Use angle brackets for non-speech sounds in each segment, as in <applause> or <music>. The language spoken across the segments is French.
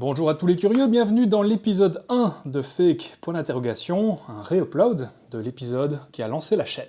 Bonjour à tous les curieux, bienvenue dans l'épisode 1 de Fake, point d'interrogation, un réupload de l'épisode qui a lancé la chaîne.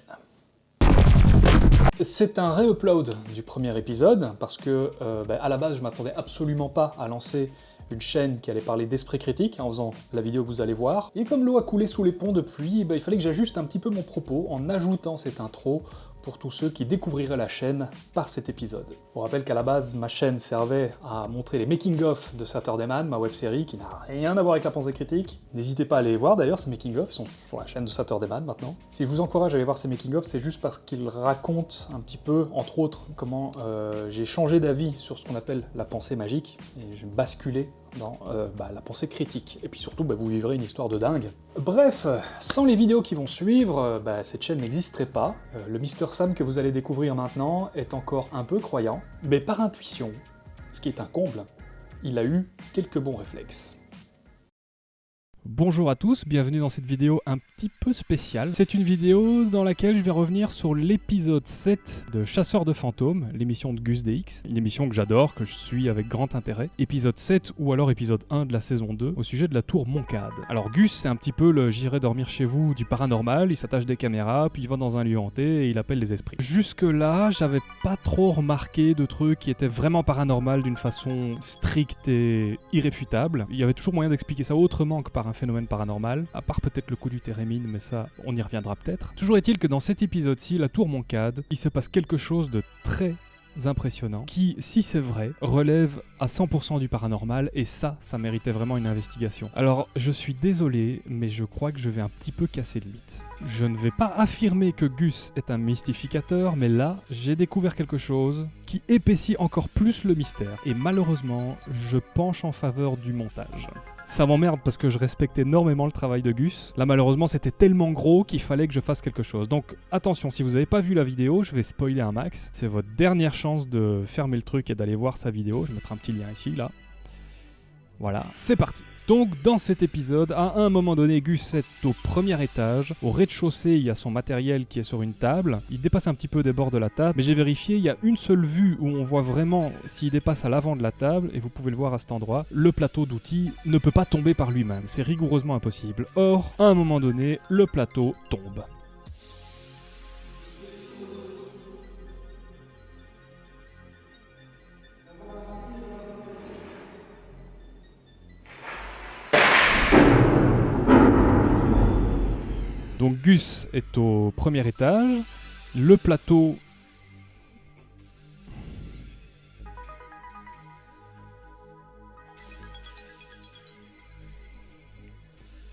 C'est un réupload du premier épisode, parce que euh, bah, à la base je m'attendais absolument pas à lancer une chaîne qui allait parler d'esprit critique en faisant la vidéo que vous allez voir. Et comme l'eau a coulé sous les ponts depuis, bah, il fallait que j'ajuste un petit peu mon propos en ajoutant cette intro pour tous ceux qui découvriraient la chaîne par cet épisode. On rappelle qu'à la base, ma chaîne servait à montrer les making-of de Saturday Man, ma web-série qui n'a rien à voir avec la pensée critique. N'hésitez pas à aller les voir d'ailleurs, ces making-of, sont sur la chaîne de Saturday Man maintenant. Si je vous encourage à aller voir ces making-of, c'est juste parce qu'ils racontent un petit peu, entre autres, comment euh, j'ai changé d'avis sur ce qu'on appelle la pensée magique, et j'ai basculé dans euh, bah, la pensée critique. Et puis surtout, bah, vous vivrez une histoire de dingue. Bref, sans les vidéos qui vont suivre, euh, bah, cette chaîne n'existerait pas. Euh, le Mister Sam que vous allez découvrir maintenant est encore un peu croyant, mais par intuition, ce qui est un comble, il a eu quelques bons réflexes. Bonjour à tous, bienvenue dans cette vidéo un petit peu spéciale. C'est une vidéo dans laquelle je vais revenir sur l'épisode 7 de Chasseurs de fantômes, l'émission de Gus DX, une émission que j'adore, que je suis avec grand intérêt. Épisode 7 ou alors épisode 1 de la saison 2 au sujet de la tour Moncade. Alors Gus, c'est un petit peu le j'irai dormir chez vous du paranormal, il s'attache des caméras, puis il va dans un lieu hanté et il appelle les esprits. Jusque là, j'avais pas trop remarqué de trucs qui étaient vraiment paranormal d'une façon stricte et irréfutable. Il y avait toujours moyen d'expliquer ça autrement que par un phénomène paranormal, à part peut-être le coup du térémine, mais ça, on y reviendra peut-être. Toujours est-il que dans cet épisode-ci, la tour Moncade, il se passe quelque chose de très impressionnant, qui, si c'est vrai, relève à 100% du paranormal, et ça, ça méritait vraiment une investigation. Alors, je suis désolé, mais je crois que je vais un petit peu casser le mythe. Je ne vais pas affirmer que Gus est un mystificateur, mais là, j'ai découvert quelque chose qui épaissit encore plus le mystère, et malheureusement, je penche en faveur du montage. Ça m'emmerde parce que je respecte énormément le travail de Gus. Là, malheureusement, c'était tellement gros qu'il fallait que je fasse quelque chose. Donc, attention, si vous n'avez pas vu la vidéo, je vais spoiler un max. C'est votre dernière chance de fermer le truc et d'aller voir sa vidéo. Je mettre un petit lien ici, là. Voilà, c'est parti donc dans cet épisode, à un moment donné, Gus est au premier étage. Au rez-de-chaussée, il y a son matériel qui est sur une table. Il dépasse un petit peu des bords de la table, mais j'ai vérifié, il y a une seule vue où on voit vraiment s'il dépasse à l'avant de la table, et vous pouvez le voir à cet endroit. Le plateau d'outils ne peut pas tomber par lui-même, c'est rigoureusement impossible. Or, à un moment donné, le plateau tombe. Donc Gus est au premier étage. Le plateau...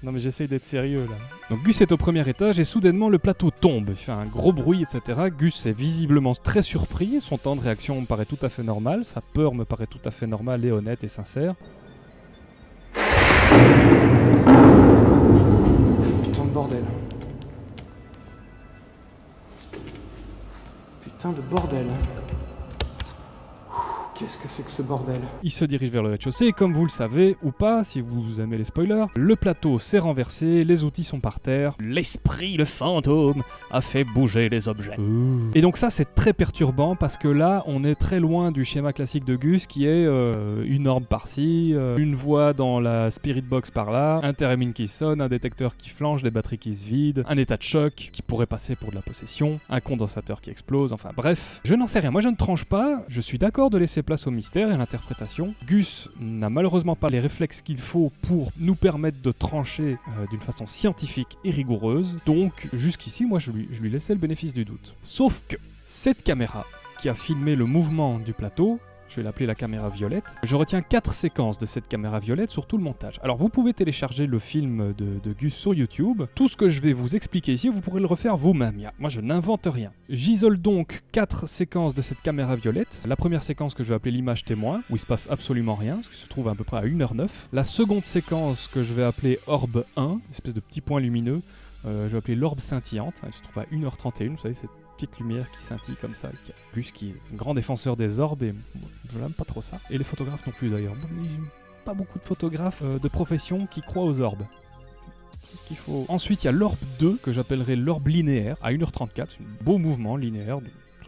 Non mais j'essaye d'être sérieux là. Donc Gus est au premier étage et soudainement le plateau tombe, il fait un gros bruit etc. Gus est visiblement très surpris, son temps de réaction me paraît tout à fait normal, sa peur me paraît tout à fait normale et honnête et sincère. Bordel. Qu'est-ce que c'est que ce bordel Il se dirige vers le rez-de-chaussée et comme vous le savez, ou pas, si vous aimez les spoilers, le plateau s'est renversé, les outils sont par terre. L'esprit, le fantôme, a fait bouger les objets. Et donc ça c'est très perturbant parce que là on est très loin du schéma classique de Gus qui est euh, une orbe par-ci, euh, une voix dans la spirit box par-là, un thérémine qui sonne, un détecteur qui flanche, des batteries qui se vident, un état de choc qui pourrait passer pour de la possession, un condensateur qui explose, enfin bref. Je n'en sais rien, moi je ne tranche pas, je suis d'accord de laisser place au mystère et à l'interprétation. Gus n'a malheureusement pas les réflexes qu'il faut pour nous permettre de trancher euh, d'une façon scientifique et rigoureuse, donc jusqu'ici, moi je lui, je lui laissais le bénéfice du doute. Sauf que cette caméra qui a filmé le mouvement du plateau je vais l'appeler la caméra violette. Je retiens quatre séquences de cette caméra violette sur tout le montage. Alors vous pouvez télécharger le film de, Gus sur YouTube. Tout ce que je vais vous expliquer ici, vous pourrez le refaire vous-même. Moi je n'invente rien. J'isole donc quatre séquences de cette caméra violette. La première séquence que je vais appeler l'image témoin, où il se passe absolument rien, ce qui se trouve à peu près à 1h09. La seconde séquence que je vais appeler orbe 1, espèce de petit point lumineux, euh, je vais appeler l'orbe scintillante, elle se trouve à 1h31, vous savez, c'est petite lumière qui scintille comme ça. Plus qui est grand défenseur des orbes et je n'aime pas trop ça. Et les photographes non plus d'ailleurs. Pas beaucoup de photographes euh, de profession qui croient aux orbes. Ensuite, il y a l'orbe 2 que j'appellerai l'orbe linéaire à 1h34. C'est un beau mouvement linéaire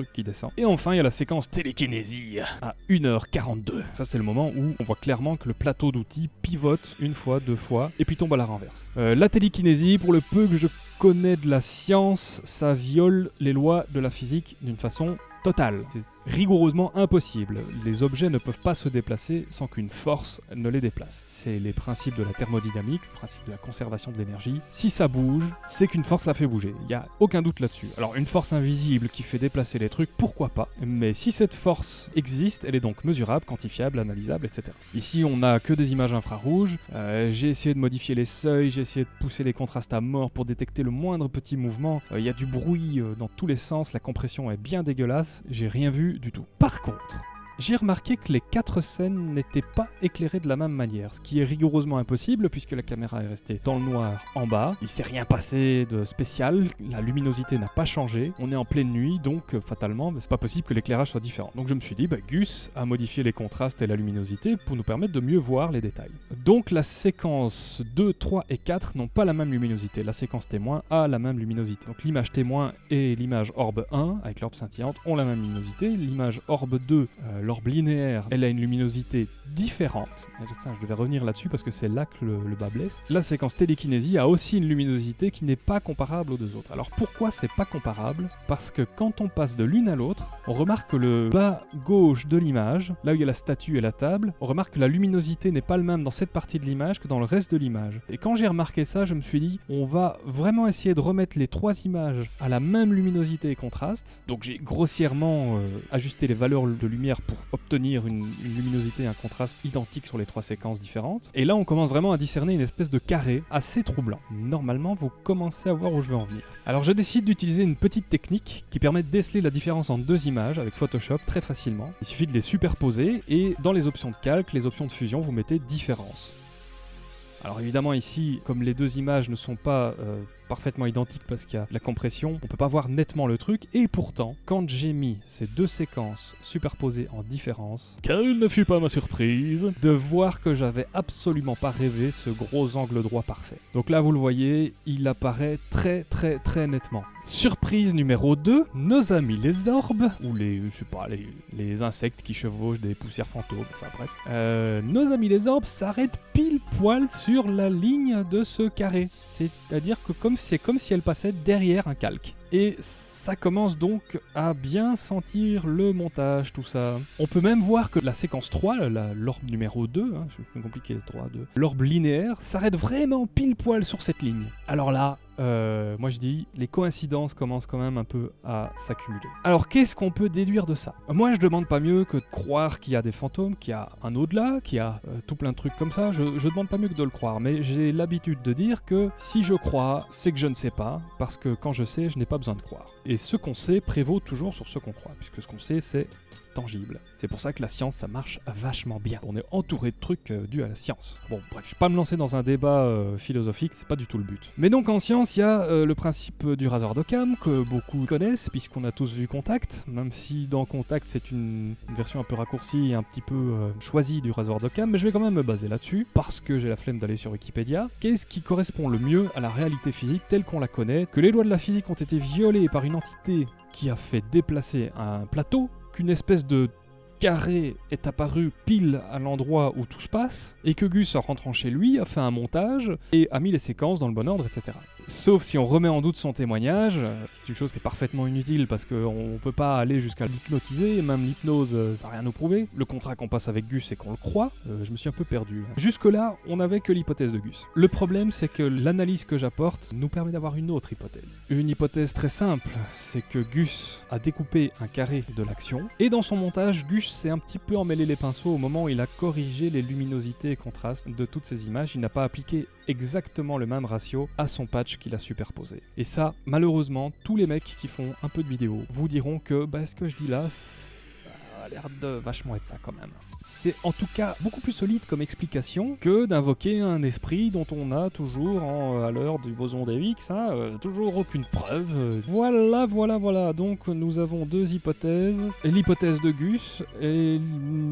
qui descend. Et enfin, il y a la séquence télékinésie à 1h42. Ça, c'est le moment où on voit clairement que le plateau d'outils pivote une fois, deux fois, et puis tombe à la renverse. Euh, la télékinésie, pour le peu que je connais de la science, ça viole les lois de la physique d'une façon totale. C'est rigoureusement impossible. Les objets ne peuvent pas se déplacer sans qu'une force ne les déplace. C'est les principes de la thermodynamique, le principe de la conservation de l'énergie. Si ça bouge, c'est qu'une force la fait bouger. Il n'y a aucun doute là-dessus. Alors une force invisible qui fait déplacer les trucs, pourquoi pas? Mais si cette force existe, elle est donc mesurable, quantifiable, analysable, etc. Ici, on n'a que des images infrarouges. Euh, j'ai essayé de modifier les seuils, j'ai essayé de pousser les contrastes à mort pour détecter le moindre petit mouvement. Euh, Il y a du bruit euh, dans tous les sens, la compression est bien dégueulasse. J'ai rien vu du tout. Par contre, j'ai remarqué que les quatre scènes n'étaient pas éclairées de la même manière, ce qui est rigoureusement impossible puisque la caméra est restée dans le noir en bas. Il s'est rien passé de spécial, la luminosité n'a pas changé, on est en pleine nuit donc euh, fatalement c'est pas possible que l'éclairage soit différent. Donc je me suis dit, bah, Gus a modifié les contrastes et la luminosité pour nous permettre de mieux voir les détails. Donc la séquence 2, 3 et 4 n'ont pas la même luminosité, la séquence témoin a la même luminosité. Donc l'image témoin et l'image orbe 1 avec l'orbe scintillante ont la même luminosité, l'image orbe 2 euh, l'orbe linéaire, elle a une luminosité différente. Tiens, je devais revenir là-dessus parce que c'est là que le, le bas blesse. La séquence télékinésie a aussi une luminosité qui n'est pas comparable aux deux autres. Alors pourquoi c'est pas comparable? Parce que quand on passe de l'une à l'autre, on remarque que le bas gauche de l'image, là où il y a la statue et la table, on remarque que la luminosité n'est pas le même dans cette partie de l'image que dans le reste de l'image. Et quand j'ai remarqué ça, je me suis dit, on va vraiment essayer de remettre les trois images à la même luminosité et contraste. Donc j'ai grossièrement euh, ajusté les valeurs de lumière pour obtenir une, luminosité et un contraste identiques sur les trois séquences différentes. Et là, on commence vraiment à discerner une espèce de carré assez troublant. Normalement, vous commencez à voir où je veux en venir. Alors, je décide d'utiliser une petite technique qui permet de déceler la différence en deux images avec Photoshop très facilement. Il suffit de les superposer et dans les options de calque, les options de fusion, vous mettez différence. Alors évidemment ici, comme les deux images ne sont pas euh, parfaitement identiques parce qu'il y a la compression, on peut pas voir nettement le truc, et pourtant, quand j'ai mis ces deux séquences superposées en différence, quelle ne fut pas ma surprise de voir que j'avais absolument pas rêvé ce gros angle droit parfait. Donc là vous le voyez, il apparaît très très très nettement. Surprise numéro 2, nos amis les orbes, ou les, je sais pas, les, les insectes qui chevauchent des poussières fantômes, enfin bref. Euh, nos amis les orbes s'arrêtent pile poil sur la ligne de ce carré. C'est-à-dire que comme c'est comme si elle passait derrière un calque. Et ça commence donc à bien sentir le montage, tout ça. On peut même voir que la séquence 3, la- l'orbe numéro 2, hein, c'est plus compliqué 3, 2, l'orbe linéaire s'arrête vraiment pile poil sur cette ligne. Alors là, euh, moi je dis, les coïncidences commencent quand même un peu à s'accumuler. Alors qu'est-ce qu'on peut déduire de ça? Moi je demande pas mieux que de croire qu'il y a des fantômes, qu'il y a un au-delà, qu'il y a euh, tout plein de trucs comme ça. Je, je demande pas mieux que de le croire, mais j'ai l'habitude de dire que si je crois, c'est que je ne sais pas, parce que quand je sais, je n'ai pas besoin de croire. Et ce qu'on sait prévaut toujours sur ce qu'on croit, puisque ce qu'on sait, c'est C'est pour ça que la science, ça marche vachement bien. On est entouré de trucs euh, dus à la science. Bon, bref, je vais pas me lancer dans un débat euh, philosophique, c'est pas du tout le but. Mais donc en science, il y a euh, le principe du rasoir d'Occam que beaucoup connaissent, puisqu'on a tous vu Contact, même si dans Contact c'est une, version un peu raccourcie et un petit peu choisie du rasoir d'Occam, mais je vais quand même me baser là-dessus, parce que j'ai la flemme d'aller sur Wikipédia. Qu'est-ce qui correspond le mieux à la réalité physique telle qu'on la connaît Que les lois de la physique ont été violées par une entité qui a fait déplacer un plateau, qu'une espèce de carré est apparu pile à l'endroit où tout se passe, et que Gus, en rentrant chez lui, a fait un montage et a mis les séquences dans le bon ordre, etc. Sauf si on remet en doute son témoignage, euh, c'est une chose qui est parfaitement inutile parce qu'on ne peut pas aller jusqu'à l'hypnotiser, même l'hypnose, euh, ça n'a rien nous prouver. Le contrat qu'on passe avec Gus, c'est qu'on le croit. Euh, je me suis un peu perdu. Jusque-là, on n'avait que l'hypothèse de Gus. Le problème, c'est que l'analyse que j'apporte nous permet d'avoir une autre hypothèse. Une hypothèse très simple, c'est que Gus a découpé un carré de l'action, et dans son montage, Gus s'est un petit peu emmêlé les pinceaux au moment où il a corrigé les luminosités et contrastes de toutes ces images. Il n'a pas appliqué exactement le même ratio à son patch qu'il a superposé. Et ça, malheureusement, tous les mecs qui font un peu de vidéo vous diront que bah, ce que je dis là, l'air de vachement être ça quand même. C'est en tout cas beaucoup plus solide comme explication que d'invoquer un esprit dont on a toujours, en, à l'heure du boson d'Higgs, hein, euh, toujours aucune preuve. Voilà, voilà, voilà. Donc nous avons deux hypothèses. L'hypothèse de Gus et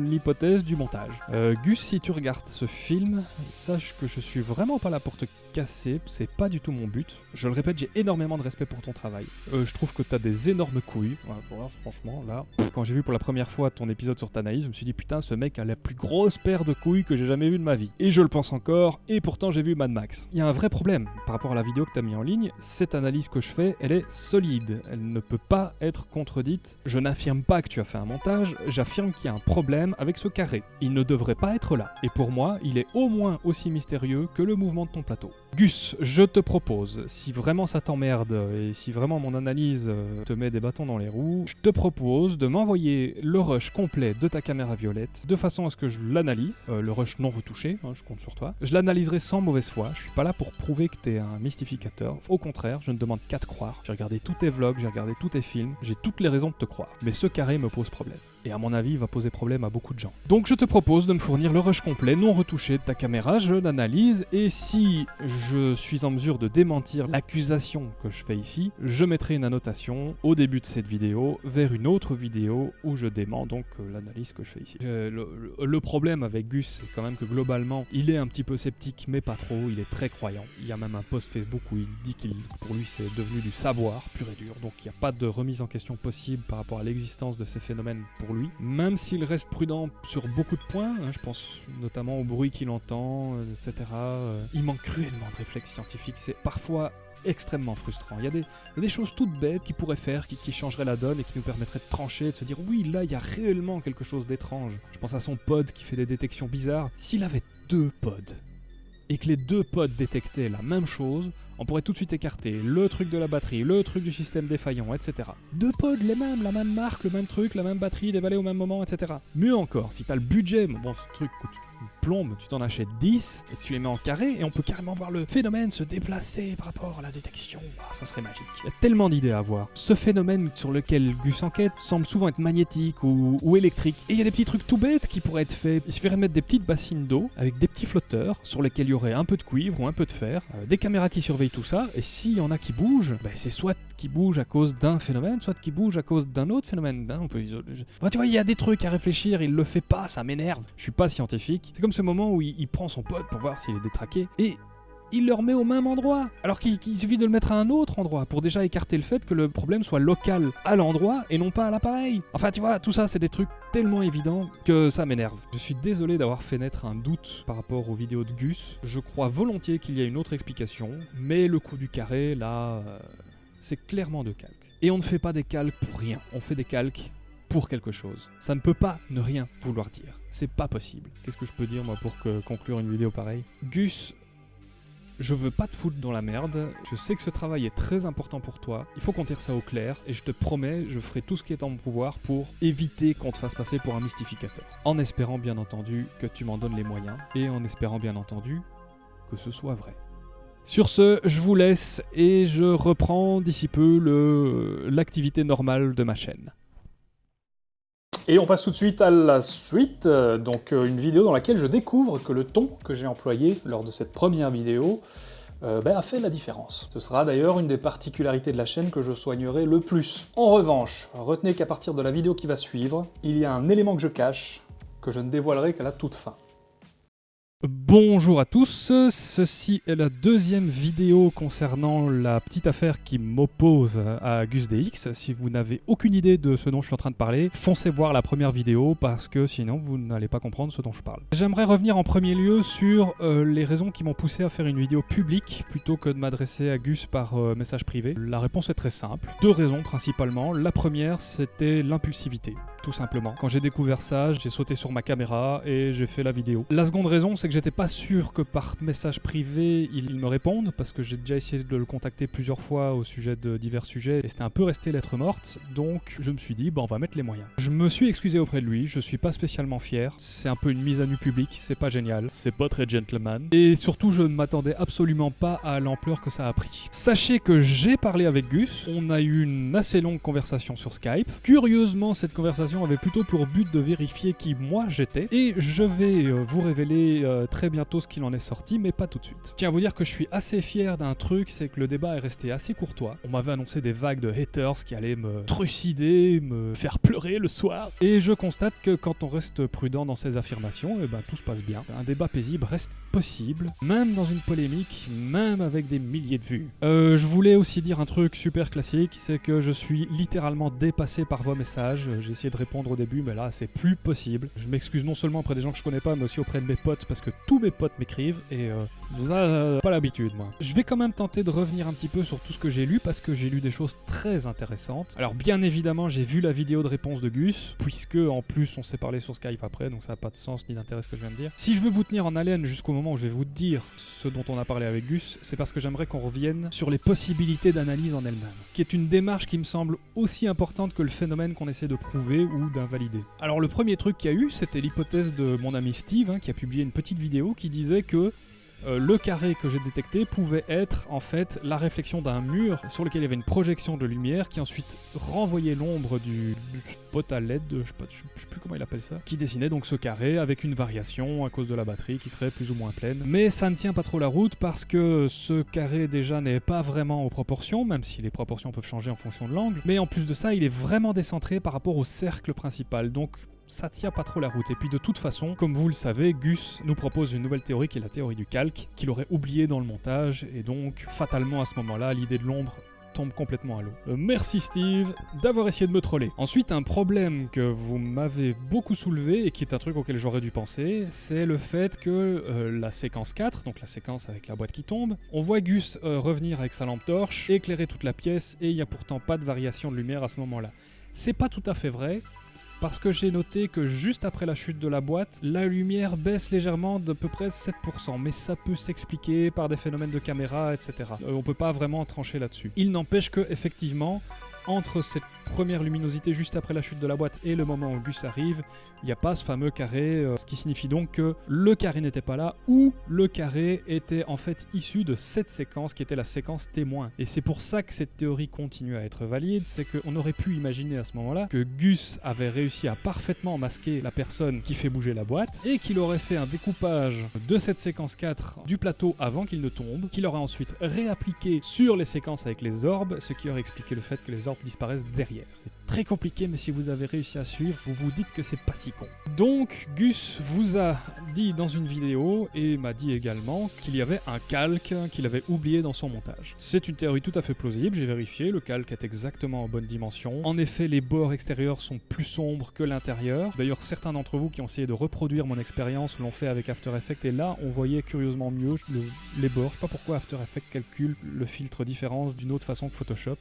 l'hypothèse du montage. Euh, Gus, si tu regardes ce film, sache que je suis vraiment pas là pour te casser, c'est pas du tout mon but. Je le répète, j'ai énormément de respect pour ton travail. Euh, je trouve que t'as des énormes couilles. Voilà, franchement, là, quand j'ai vu pour la première fois ton épisode sur Tanaïs, je me suis dit putain, ce mec a la plus grosse paire de couilles que j'ai jamais vue de ma vie. Et je le pense encore, et pourtant j'ai vu Mad Max. Il y a un vrai problème par rapport à la vidéo que t'as mis en ligne. Cette analyse que je fais, elle est solide. Elle ne peut pas être contredite. Je n'affirme pas que tu as fait un montage, j'affirme qu'il y a un problème avec ce carré. Il ne devrait pas être là. Et pour moi, il est au moins aussi mystérieux que le mouvement de ton plateau. Gus, je te propose, si vraiment ça t'emmerde et si vraiment mon analyse euh, te met des bâtons dans les roues, je te propose de m'envoyer le rush complet de ta caméra violette de façon à ce que je l'analyse, euh, le rush non retouché, hein, je compte sur toi. Je l'analyserai sans mauvaise foi, je suis pas là pour prouver que t'es un mystificateur. Au contraire, je ne demande qu'à te croire. J'ai regardé tous tes vlogs, j'ai regardé tous tes films, j'ai toutes les raisons de te croire. Mais ce carré me pose problème. Et à mon avis, il va poser problème à beaucoup de gens. Donc je te propose de me fournir le rush complet non retouché de ta caméra, je l'analyse et si je suis en mesure de démentir l'accusation que je fais ici, je mettrai une annotation au début de cette vidéo vers une autre vidéo où je donc euh, l'analyse que je fais ici. Euh, le, problème avec Gus, c'est quand même que globalement, il est un petit peu sceptique, mais pas trop, il est très croyant. Il y a même un post Facebook où il dit qu'il, pour lui, c'est devenu du savoir pur et dur, donc il n'y a pas de remise en question possible par rapport à l'existence de ces phénomènes pour lui. Même s'il reste prudent sur beaucoup de points, hein, je pense notamment au bruit qu'il entend, euh, etc. il manque cruellement de réflexion scientifique, c'est parfois extrêmement frustrant. Il y, a des, choses toutes bêtes qu'il pourrait faire, qui, changeraient la donne et qui nous permettraient de trancher, de se dire oui, là, il y a réellement quelque chose d'étrange. Je pense à son pod qui fait des détections bizarres. S'il avait deux pods, et que les deux pods détectaient la même chose, on pourrait tout de suite écarter le truc de la batterie, le truc du système défaillant, etc. Deux pods les mêmes, la même marque, le même truc, la même batterie, dévalée au même moment, etc. Mieux encore, si t'as le budget, bon, ce truc coûte tu t'en achètes 10 et tu les mets en carré et on peut carrément voir le phénomène se déplacer par rapport à la détection. Ah, ça serait magique. Il y a tellement d'idées à voir. Ce phénomène sur lequel Gus enquête semble souvent être magnétique ou, électrique. Et il y a des petits trucs tout bêtes qui pourraient être faits. Il suffirait de mettre des petites bassines d'eau avec des petits flotteurs sur lesquels il y aurait un peu de cuivre ou un peu de fer, euh, des caméras qui surveillent tout ça. Et s'il y en a qui bougent, ben, c'est soit qui bougent à cause d'un phénomène, soit qui bougent à cause d'un autre phénomène. Ben, on peut tu vois, il y a des trucs à réfléchir, il le fait pas, ça m'énerve. Je suis pas scientifique. C'est comme ce moment où il, prend son pote pour voir s'il est détraqué, et il le remet au même endroit, alors qu'il suffit de le mettre à un autre endroit, pour déjà écarter le fait que le problème soit local à l'endroit et non pas à l'appareil. Enfin tu vois, tout ça c'est des trucs tellement évidents que ça m'énerve. Je suis désolé d'avoir fait naître un doute par rapport aux vidéos de Gus, je crois volontiers qu'il y a une autre explication, mais le coup du carré là, euh, c'est clairement de calque. Et on ne fait pas des calques pour rien, on fait des calques pour quelque chose. Ça ne peut pas ne rien vouloir dire. C'est pas possible. Qu'est-ce que je peux dire moi pour conclure une vidéo pareille? Gus, je veux pas te foutre dans la merde. Je sais que ce travail est très important pour toi. Il faut qu'on tire ça au clair. Et je te promets, je ferai tout ce qui est en mon pouvoir pour éviter qu'on te fasse passer pour un mystificateur. En espérant bien entendu que tu m'en donnes les moyens. Et en espérant bien entendu que ce soit vrai. Sur ce, je vous laisse et je reprends d'ici peu l'activité normale de ma chaîne. Et on passe tout de suite à la suite, donc euh, une vidéo dans laquelle je découvre que le ton que j'ai employé lors de cette première vidéo euh, ben, a fait la différence. Ce sera d'ailleurs une des particularités de la chaîne que je soignerai le plus. En revanche, retenez qu'à partir de la vidéo qui va suivre, il y a un élément que je cache, que je ne dévoilerai qu'à la toute fin. Bonjour à tous, ceci est la deuxième vidéo concernant la petite affaire qui m'oppose à GusDX. Si vous n'avez aucune idée de ce dont je suis en train de parler, foncez voir la première vidéo parce que sinon vous n'allez pas comprendre ce dont je parle. J'aimerais revenir en premier lieu sur euh, les raisons qui m'ont poussé à faire une vidéo publique plutôt que de m'adresser à Gus par euh, message privé. La réponse est très simple, deux raisons principalement. La première c'était l'impulsivité tout simplement. Quand j'ai découvert ça, j'ai sauté sur ma caméra et j'ai fait la vidéo. La seconde raison, c'est que j'étais pas sûr que par message privé il, me réponde parce que j'ai déjà essayé de le contacter plusieurs fois au sujet de divers sujets et c'était un peu resté lettre morte. Donc je me suis dit, bon, on va mettre les moyens. Je me suis excusé auprès de lui, je suis pas spécialement fier. C'est un peu une mise à nu publique, c'est pas génial, c'est pas très gentleman. Et surtout, je ne m'attendais absolument pas à l'ampleur que ça a pris. Sachez que j'ai parlé avec Gus, on a eu une assez longue conversation sur Skype. Curieusement, cette conversation avait plutôt pour but de vérifier qui moi j'étais. Et je vais euh, vous révéler euh, très bientôt ce qu'il en est sorti, mais pas tout de suite. Tiens à vous dire que je suis assez fier d'un truc, c'est que le débat est resté assez courtois. On m'avait annoncé des vagues de haters qui allaient me trucider, me faire pleurer le soir. Et je constate que quand on reste prudent dans ses affirmations, et ben tout se passe bien. Un débat paisible reste possible, même dans une polémique, même avec des milliers de vues. Euh, je voulais aussi dire un truc super classique, c'est que je suis littéralement dépassé par vos messages. J'ai essayé de répondre au début, mais là c'est plus possible. Je m'excuse non seulement auprès des gens que je connais pas, mais aussi auprès de mes potes, parce que tous mes potes m'écrivent, et euh, euh, pas l'habitude moi. Je vais quand même tenter de revenir un petit peu sur tout ce que j'ai lu, parce que j'ai lu des choses très intéressantes. Alors bien évidemment, j'ai vu la vidéo de réponse de Gus, puisque en plus on s'est parlé sur Skype après, donc ça n'a pas de sens ni d'intérêt ce que je viens de dire. Si je veux vous tenir en haleine jusqu'au moment où je vais vous dire ce dont on a parlé avec Gus, c'est parce que j'aimerais qu'on revienne sur les possibilités d'analyse en elle-même, qui est une démarche qui me semble aussi importante que le phénomène qu'on essaie de prouver ou d'invalider. Alors le premier truc qu'il y a eu, c'était l'hypothèse de mon ami Steve, hein, qui a publié une petite vidéo qui disait que euh, le carré que j'ai détecté pouvait être en fait la réflexion d'un mur sur lequel il y avait une projection de lumière qui ensuite renvoyait l'ombre du, du pot à LED, je sais, je sais plus comment il appelle ça, qui dessinait donc ce carré avec une variation à cause de la batterie qui serait plus ou moins pleine. Mais ça ne tient pas trop la route parce que ce carré déjà n'est pas vraiment aux proportions, même si les proportions peuvent changer en fonction de l'angle. Mais en plus de ça, il est vraiment décentré par rapport au cercle principal. Donc ça tient pas trop la route. Et puis de toute façon, comme vous le savez, Gus nous propose une nouvelle théorie qui est la théorie du calque, qu'il aurait oublié dans le montage, et donc fatalement à ce moment-là, l'idée de l'ombre tombe complètement à l'eau. Euh, merci Steve d'avoir essayé de me troller. Ensuite, un problème que vous m'avez beaucoup soulevé et qui est un truc auquel j'aurais dû penser, c'est le fait que euh, la séquence 4, donc la séquence avec la boîte qui tombe, on voit Gus euh, revenir avec sa lampe torche, éclairer toute la pièce et il n'y a pourtant pas de variation de lumière à ce moment-là. C'est pas tout à fait vrai, parce que j'ai noté que juste après la chute de la boîte, la lumière baisse légèrement d'à peu près 7%, mais ça peut s'expliquer par des phénomènes de caméra, etc. Euh, on peut pas vraiment trancher là-dessus. Il n'empêche que, effectivement, entre cette première luminosité juste après la chute de la boîte et le moment où Gus arrive, il n'y a pas ce fameux carré, euh, ce qui signifie donc que le carré n'était pas là, ou le carré était en fait issu de cette séquence qui était la séquence témoin. Et c'est pour ça que cette théorie continue à être valide, c'est qu'on aurait pu imaginer à ce moment-là que Gus avait réussi à parfaitement masquer la personne qui fait bouger la boîte, et qu'il aurait fait un découpage de cette séquence 4 du plateau avant qu'il ne tombe, qu'il aurait ensuite réappliqué sur les séquences avec les orbes, ce qui aurait expliqué le fait que les orbes disparaissent derrière. C'est très compliqué, mais si vous avez réussi à suivre, vous vous dites que c'est pas si con. Donc, Gus vous a dit dans une vidéo, et m'a dit également, qu'il y avait un calque qu'il avait oublié dans son montage. C'est une théorie tout à fait plausible, j'ai vérifié, le calque est exactement en bonne dimension. En effet, les bords extérieurs sont plus sombres que l'intérieur. D'ailleurs, certains d'entre vous qui ont essayé de reproduire mon expérience l'ont fait avec After Effects, et là, on voyait curieusement mieux le- les bords. Je sais pas pourquoi After Effects calcule le filtre différence d'une autre façon que Photoshop.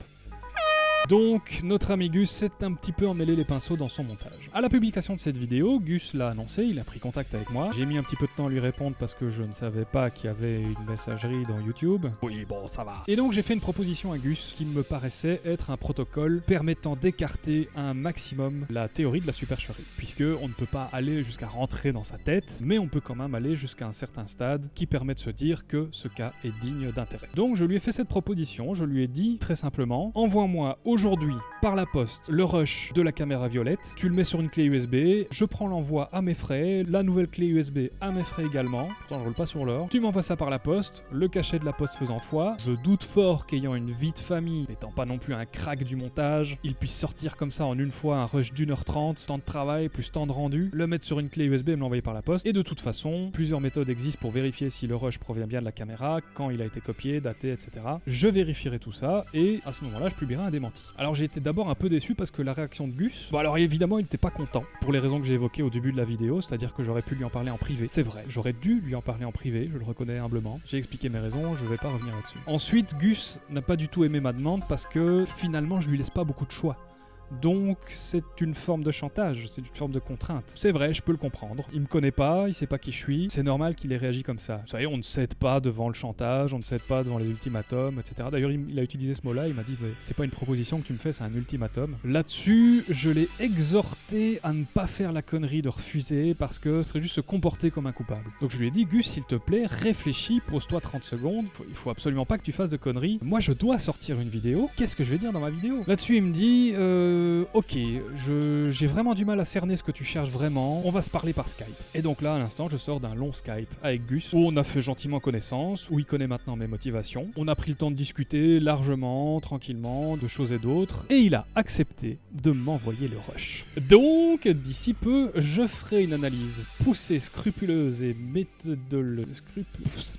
Donc, notre ami Gus s'est un petit peu emmêlé les pinceaux dans son montage. À la publication de cette vidéo, Gus l'a annoncé, il a pris contact avec moi. J'ai mis un petit peu de temps à lui répondre parce que je ne savais pas qu'il y avait une messagerie dans YouTube. Oui, bon, ça va. Et donc, j'ai fait une proposition à Gus qui me paraissait être un protocole permettant d'écarter un maximum la théorie de la supercherie. Puisque on ne peut pas aller jusqu'à rentrer dans sa tête, mais on peut quand même aller jusqu'à un certain stade qui permet de se dire que ce cas est digne d'intérêt. Donc, je lui ai fait cette proposition, je lui ai dit très simplement, envoie-moi aujourd'hui par la poste le rush de la caméra violette, tu le mets sur une clé USB, je prends l'envoi à mes frais, la nouvelle clé USB à mes frais également, pourtant je roule pas sur l'or, tu m'envoies ça par la poste, le cachet de la poste faisant foi, je doute fort qu'ayant une vie de famille, n'étant pas non plus un crack du montage, il puisse sortir comme ça en une fois un rush d'une heure trente, temps de travail plus temps de rendu, le mettre sur une clé USB et me l'envoyer par la poste, et de toute façon, plusieurs méthodes existent pour vérifier si le rush provient bien de la caméra, quand il a été copié, daté, etc. Je vérifierai tout ça, et à ce moment-là, je publierai un démenti. Alors j'ai été d'abord un peu déçu parce que la réaction de Gus, bon alors évidemment il n'était pas content, pour les raisons que j'ai évoquées au début de la vidéo, c'est-à-dire que j'aurais pu lui en parler en privé, c'est vrai, j'aurais dû lui en parler en privé, je le reconnais humblement, j'ai expliqué mes raisons, je vais pas revenir là-dessus. Ensuite, Gus n'a pas du tout aimé ma demande parce que finalement je lui laisse pas beaucoup de choix. Donc c'est une forme de chantage, c'est une forme de contrainte. C'est vrai, je peux le comprendre. Il me connaît pas, il sait pas qui je suis, c'est normal qu'il ait réagi comme ça. Vous savez, on ne cède pas devant le chantage, on ne cède pas devant les ultimatums, etc. D'ailleurs, il, a utilisé ce mot-là, il m'a dit, c'est pas une proposition que tu me fais, c'est un ultimatum. Là-dessus, je l'ai exhorté à ne pas faire la connerie de refuser parce que ce serait juste se comporter comme un coupable. Donc je lui ai dit, Gus, s'il te plaît, réfléchis, pose-toi 30 secondes, il faut absolument pas que tu fasses de conneries. Moi, je dois sortir une vidéo, qu'est-ce que je vais dire dans ma vidéo? Là-dessus, il me dit, euh, ok, je- j'ai vraiment du mal à cerner ce que tu cherches vraiment, on va se parler par Skype. Et donc là, à l'instant, je sors d'un long Skype avec Gus, où on a fait gentiment connaissance, où il connaît maintenant mes motivations. On a pris le temps de discuter largement, tranquillement, de choses et d'autres, et il a accepté de m'envoyer le rush. Donc, d'ici peu, je ferai une analyse poussée, scrupuleuse et méthodologique. Scrupuleuse,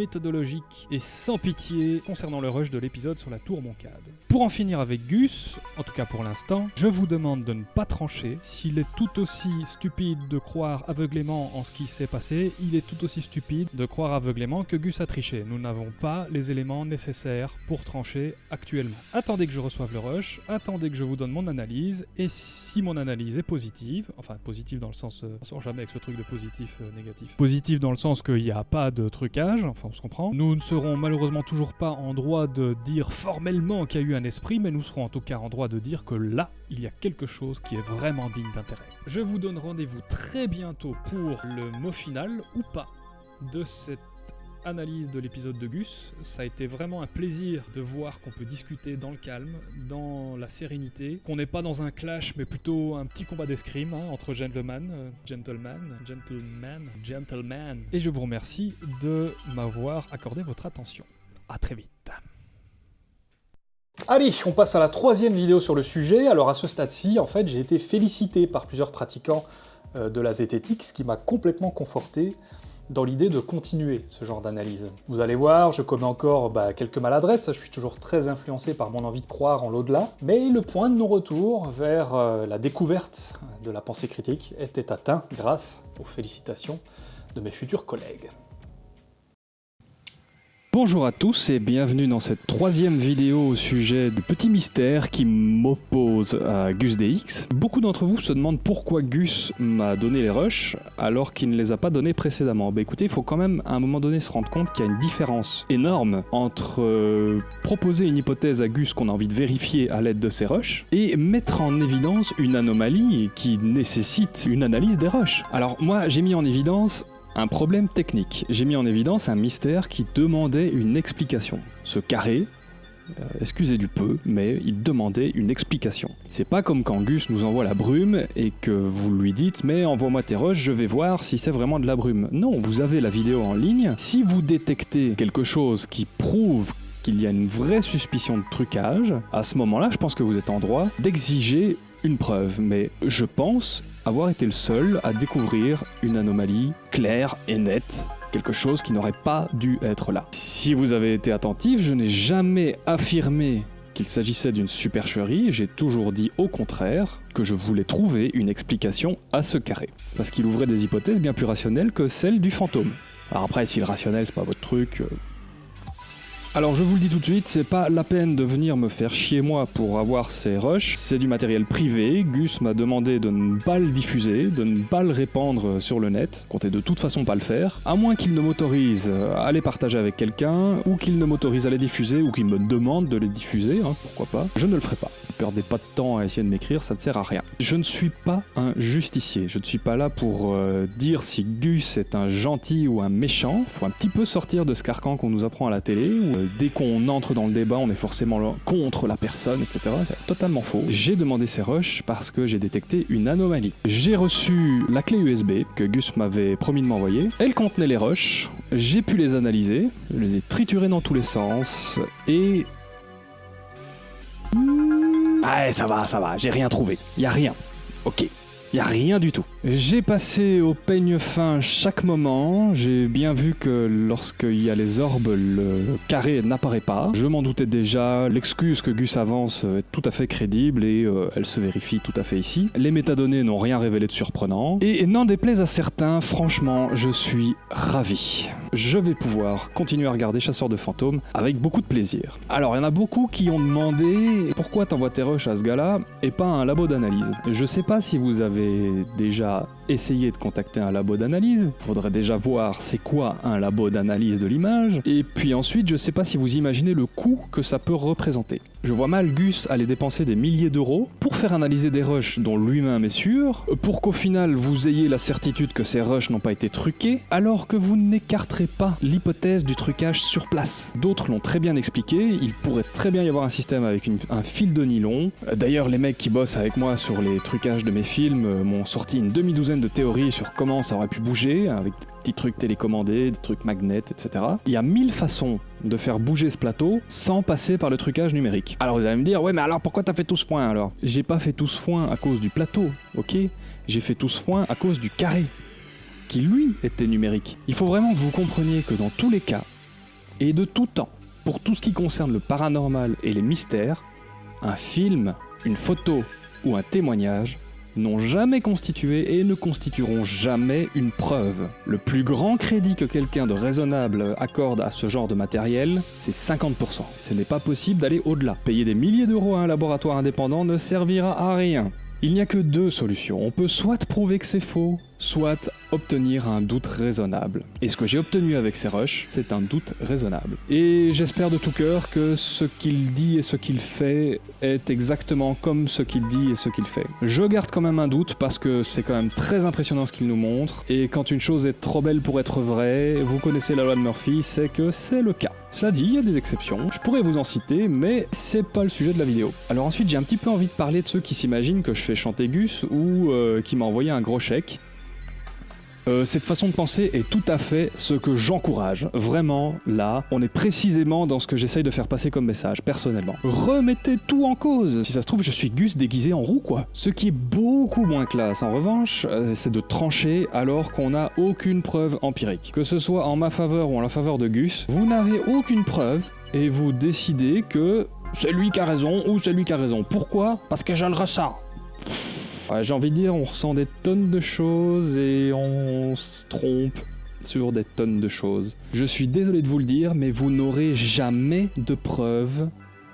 méthodologique et sans pitié concernant le rush de l'épisode sur la tour Moncade. Pour en finir avec Gus, en tout cas pour l'instant, je vous demande de ne pas trancher. S'il est tout aussi stupide de croire aveuglément en ce qui s'est passé, il est tout aussi stupide de croire aveuglément que Gus a triché. Nous n'avons pas les éléments nécessaires pour trancher actuellement. Attendez que je reçoive le rush, attendez que je vous donne mon analyse, et si mon analyse est positive, enfin positive dans le sens, euh, on sort jamais avec ce truc de positif euh, négatif, positive dans le sens qu'il pas de trucage, enfin on se comprend, nous ne serons malheureusement toujours pas en droit de dire formellement qu'il y a eu un esprit, mais nous serons en tout cas en droit de dire que là, il y a quelque chose qui est vraiment digne d'intérêt. Je vous donne rendez-vous très bientôt pour le mot final, ou pas, de cette analyse de l'épisode de Gus. Ça a été vraiment un plaisir de voir qu'on peut discuter dans le calme, dans la sérénité, qu'on n'est pas dans un clash, mais plutôt un petit combat d'escrime hein, entre gentlemen, euh, gentlemen, gentlemen, gentlemen. Et je vous remercie de m'avoir accordé votre attention. À très vite. Allez, on passe à la troisième vidéo sur le sujet. Alors à ce stade-ci, en fait, j'ai été félicité par plusieurs pratiquants euh, de la zététique, ce qui m'a complètement conforté dans l'idée de continuer ce genre d'analyse. Vous allez voir, je commets encore bah, quelques maladresses, je suis toujours très influencé par mon envie de croire en l'au-delà, mais le point de non-retour vers euh, la découverte de la pensée critique était atteint grâce aux félicitations de mes futurs collègues. Bonjour à tous et bienvenue dans cette troisième vidéo au sujet du petit mystère qui m'oppose à Gus DX. Beaucoup d'entre vous se demandent pourquoi Gus m'a donné les rushs alors qu'il ne les a pas donnés précédemment. Bah écoutez, il faut quand même à un moment donné se rendre compte qu'il y a une différence énorme entre euh, proposer une hypothèse à Gus qu'on a envie de vérifier à l'aide de ses rushs et mettre en évidence une anomalie qui nécessite une analyse des rushs. Alors moi j'ai mis en évidence un problème technique. J'ai mis en évidence un mystère qui demandait une explication. Ce carré, euh, excusez du peu, mais il demandait une explication. C'est pas comme quand Gus nous envoie la brume et que vous lui dites mais envoie-moi tes rushs, je vais voir si c'est vraiment de la brume. Non, vous avez la vidéo en ligne. Si vous détectez quelque chose qui prouve qu'il y a une vraie suspicion de trucage, à ce moment-là, je pense que vous êtes en droit d'exiger une preuve. Mais je pense avoir été le seul à découvrir une anomalie claire et nette, quelque chose qui n'aurait pas dû être là. Si vous avez été attentif, je n'ai jamais affirmé qu'il s'agissait d'une supercherie, j'ai toujours dit au contraire que je voulais trouver une explication à ce carré, parce qu'il ouvrait des hypothèses bien plus rationnelles que celles du fantôme. Alors après, si le rationnel c'est pas votre truc, euh, alors je vous le dis tout de suite, c'est pas la peine de venir me faire chier moi pour avoir ces rushs, c'est du matériel privé, Gus m'a demandé de ne pas le diffuser, de ne pas le répandre sur le net, comptez de toute façon pas le faire, à moins qu'il ne m'autorise à les partager avec quelqu'un, ou qu'il ne m'autorise à les diffuser, ou qu'il me demande de les diffuser, hein, pourquoi pas, je ne le ferai pas. Perdez pas de temps à essayer de m'écrire, ça ne sert à rien. Je ne suis pas un justicier, je ne suis pas là pour euh, dire si Gus est un gentil ou un méchant, faut un petit peu sortir de ce carcan qu'on nous apprend à la télé, où euh, dès qu'on entre dans le débat, on est forcément contre la personne, etc. C'est totalement faux. J'ai demandé ces rushs parce que j'ai détecté une anomalie. J'ai reçu la clé USB que Gus m'avait promis de m'envoyer. Elle contenait les rushs, j'ai pu les analyser, je les ai triturés dans tous les sens, et... Ah, ça va, ça va, j'ai rien trouvé. Y a rien. Ok. Y a rien du tout. J'ai passé au peigne fin chaque moment, j'ai bien vu que lorsqu'il y a les orbes, le carré n'apparaît pas. Je m'en doutais déjà, l'excuse que Gus avance est tout à fait crédible et euh, elle se vérifie tout à fait ici. Les métadonnées n'ont rien révélé de surprenant. Et n'en déplaise à certains, franchement, je suis ravi. Je vais pouvoir continuer à regarder Chasseur de fantômes avec beaucoup de plaisir. Alors, il y en a beaucoup qui ont demandé pourquoi t'envoies tes rushs à ce gars-là et pas un labo d'analyse? Je sais pas si vous avez déjà essayé de contacter un labo d'analyse. Faudrait déjà voir c'est quoi un labo d'analyse de l'image. Et puis ensuite, je sais pas si vous imaginez le coût que ça peut représenter. Je vois mal Gus aller dépenser des milliers d'euros pour faire analyser des rushs dont lui-même est sûr, pour qu'au final vous ayez la certitude que ces rushs n'ont pas été truqués, alors que vous n'écarterez pas l'hypothèse du trucage sur place. D'autres l'ont très bien expliqué, il pourrait très bien y avoir un système avec un fil de nylon. D'ailleurs, les mecs qui bossent avec moi sur les trucages de mes films euh, m'ont sorti une demi-douzaine de théories sur comment ça aurait pu bouger, avec des petits trucs télécommandés, des trucs magnets, etc. Il y a mille façons de faire bouger ce plateau sans passer par le trucage numérique. Alors vous allez me dire, ouais mais alors pourquoi t'as fait tout ce foin alors? J'ai pas fait tout ce foin à cause du plateau, ok? J'ai fait tout ce foin à cause du carré, qui lui était numérique. Il faut vraiment que vous compreniez que dans tous les cas, et de tout temps, pour tout ce qui concerne le paranormal et les mystères, un film, une photo ou un témoignage n'ont jamais constitué et ne constitueront jamais une preuve. Le plus grand crédit que quelqu'un de raisonnable accorde à ce genre de matériel, c'est 50%. Ce n'est pas possible d'aller au-delà. Payer des milliers d'euros à un laboratoire indépendant ne servira à rien. Il n'y a que deux solutions. On peut soit prouver que c'est faux, soit obtenir un doute raisonnable. Et ce que j'ai obtenu avec ces rushs, c'est un doute raisonnable. Et j'espère de tout cœur que ce qu'il dit et ce qu'il fait est exactement comme ce qu'il dit et ce qu'il fait. Je garde quand même un doute parce que c'est quand même très impressionnant ce qu'il nous montre. Et quand une chose est trop belle pour être vraie, vous connaissez la loi de Murphy, c'est que c'est le cas. Cela dit, il y a des exceptions, je pourrais vous en citer, mais c'est pas le sujet de la vidéo. Alors ensuite, j'ai un petit peu envie de parler de ceux qui s'imaginent que je fais chanter Gus ou euh, qui m'a envoyé un gros chèque. Euh, cette façon de penser est tout à fait ce que j'encourage. Vraiment, là, on est précisément dans ce que j'essaye de faire passer comme message, personnellement. Remettez tout en cause. Si ça se trouve, je suis Gus déguisé en roue, quoi. Ce qui est beaucoup moins classe, en revanche, euh, c'est de trancher alors qu'on n'a aucune preuve empirique. Que ce soit en ma faveur ou en la faveur de Gus, vous n'avez aucune preuve et vous décidez que c'est lui qui a raison ou c'est lui qui a raison. Pourquoi? Parce que je le ressens. J'ai envie de dire, on ressent des tonnes de choses et on se trompe sur des tonnes de choses. Je suis désolé de vous le dire, mais vous n'aurez jamais de preuve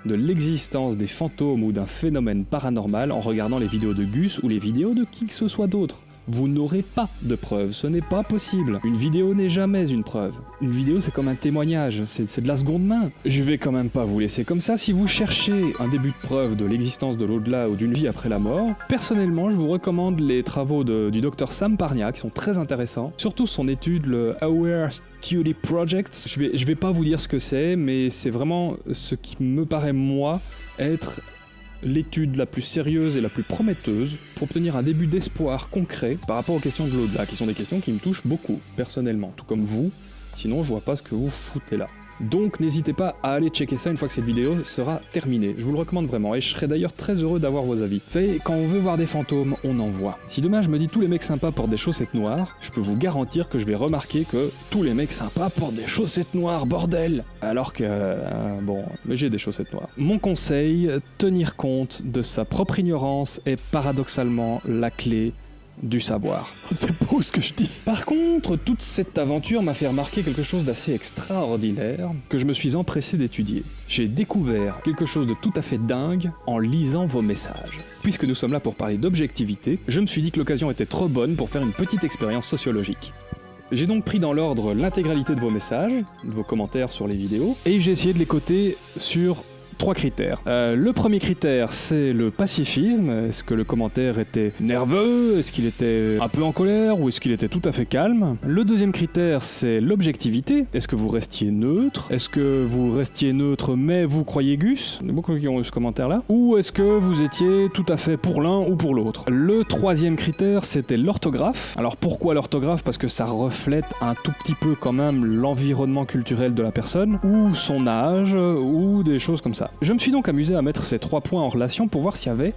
de l'existence des fantômes ou d'un phénomène paranormal en regardant les vidéos de Gus ou les vidéos de qui que ce soit d'autre. Vous n'aurez pas de preuve, ce n'est pas possible. Une vidéo n'est jamais une preuve. Une vidéo c'est comme un témoignage, c'est de la seconde main. Je vais quand même pas vous laisser comme ça. Si vous cherchez un début de preuve de l'existence de l'au-delà ou d'une vie après la mort, personnellement je vous recommande les travaux du docteur Sam Parnia qui sont très intéressants. Surtout son étude, le Aware Study Project. Je vais, je vais pas vous dire ce que c'est, mais c'est vraiment ce qui me paraît moi être l'étude la plus sérieuse et la plus prometteuse pour obtenir un début d'espoir concret par rapport aux questions de l'au-delà, qui sont des questions qui me touchent beaucoup, personnellement, tout comme vous, sinon je vois pas ce que vous foutez là. Donc n'hésitez pas à aller checker ça une fois que cette vidéo sera terminée, je vous le recommande vraiment, et je serais d'ailleurs très heureux d'avoir vos avis. Vous savez, quand on veut voir des fantômes, on en voit. Si demain je me dis tous les mecs sympas portent des chaussettes noires, je peux vous garantir que je vais remarquer que tous les mecs sympas portent des chaussettes noires, bordel Alors que, euh, bon, mais j'ai des chaussettes noires. Mon conseil, tenir compte de sa propre ignorance est paradoxalement la clé du savoir. <laughs> C'est beau ce que je dis. Par contre, toute cette aventure m'a fait remarquer quelque chose d'assez extraordinaire que je me suis empressé d'étudier. J'ai découvert quelque chose de tout à fait dingue en lisant vos messages. Puisque nous sommes là pour parler d'objectivité, je me suis dit que l'occasion était trop bonne pour faire une petite expérience sociologique. J'ai donc pris dans l'ordre l'intégralité de vos messages, de vos commentaires sur les vidéos, et j'ai essayé de les coter sur trois critères. Euh, le premier critère, c'est le pacifisme. Est-ce que le commentaire était nerveux? Est-ce qu'il était un peu en colère? Ou est-ce qu'il était tout à fait calme? Le deuxième critère, c'est l'objectivité. Est-ce que vous restiez neutre? Est-ce que vous restiez neutre mais vous croyez Gus? Il y a beaucoup qui ont eu ce commentaire-là. Ou est-ce que vous étiez tout à fait pour l'un ou pour l'autre? Le troisième critère, c'était l'orthographe. Alors pourquoi l'orthographe? Parce que ça reflète un tout petit peu quand même l'environnement culturel de la personne, ou son âge, ou des choses comme ça. Je me suis donc amusé à mettre ces trois points en relation pour voir s'il y avait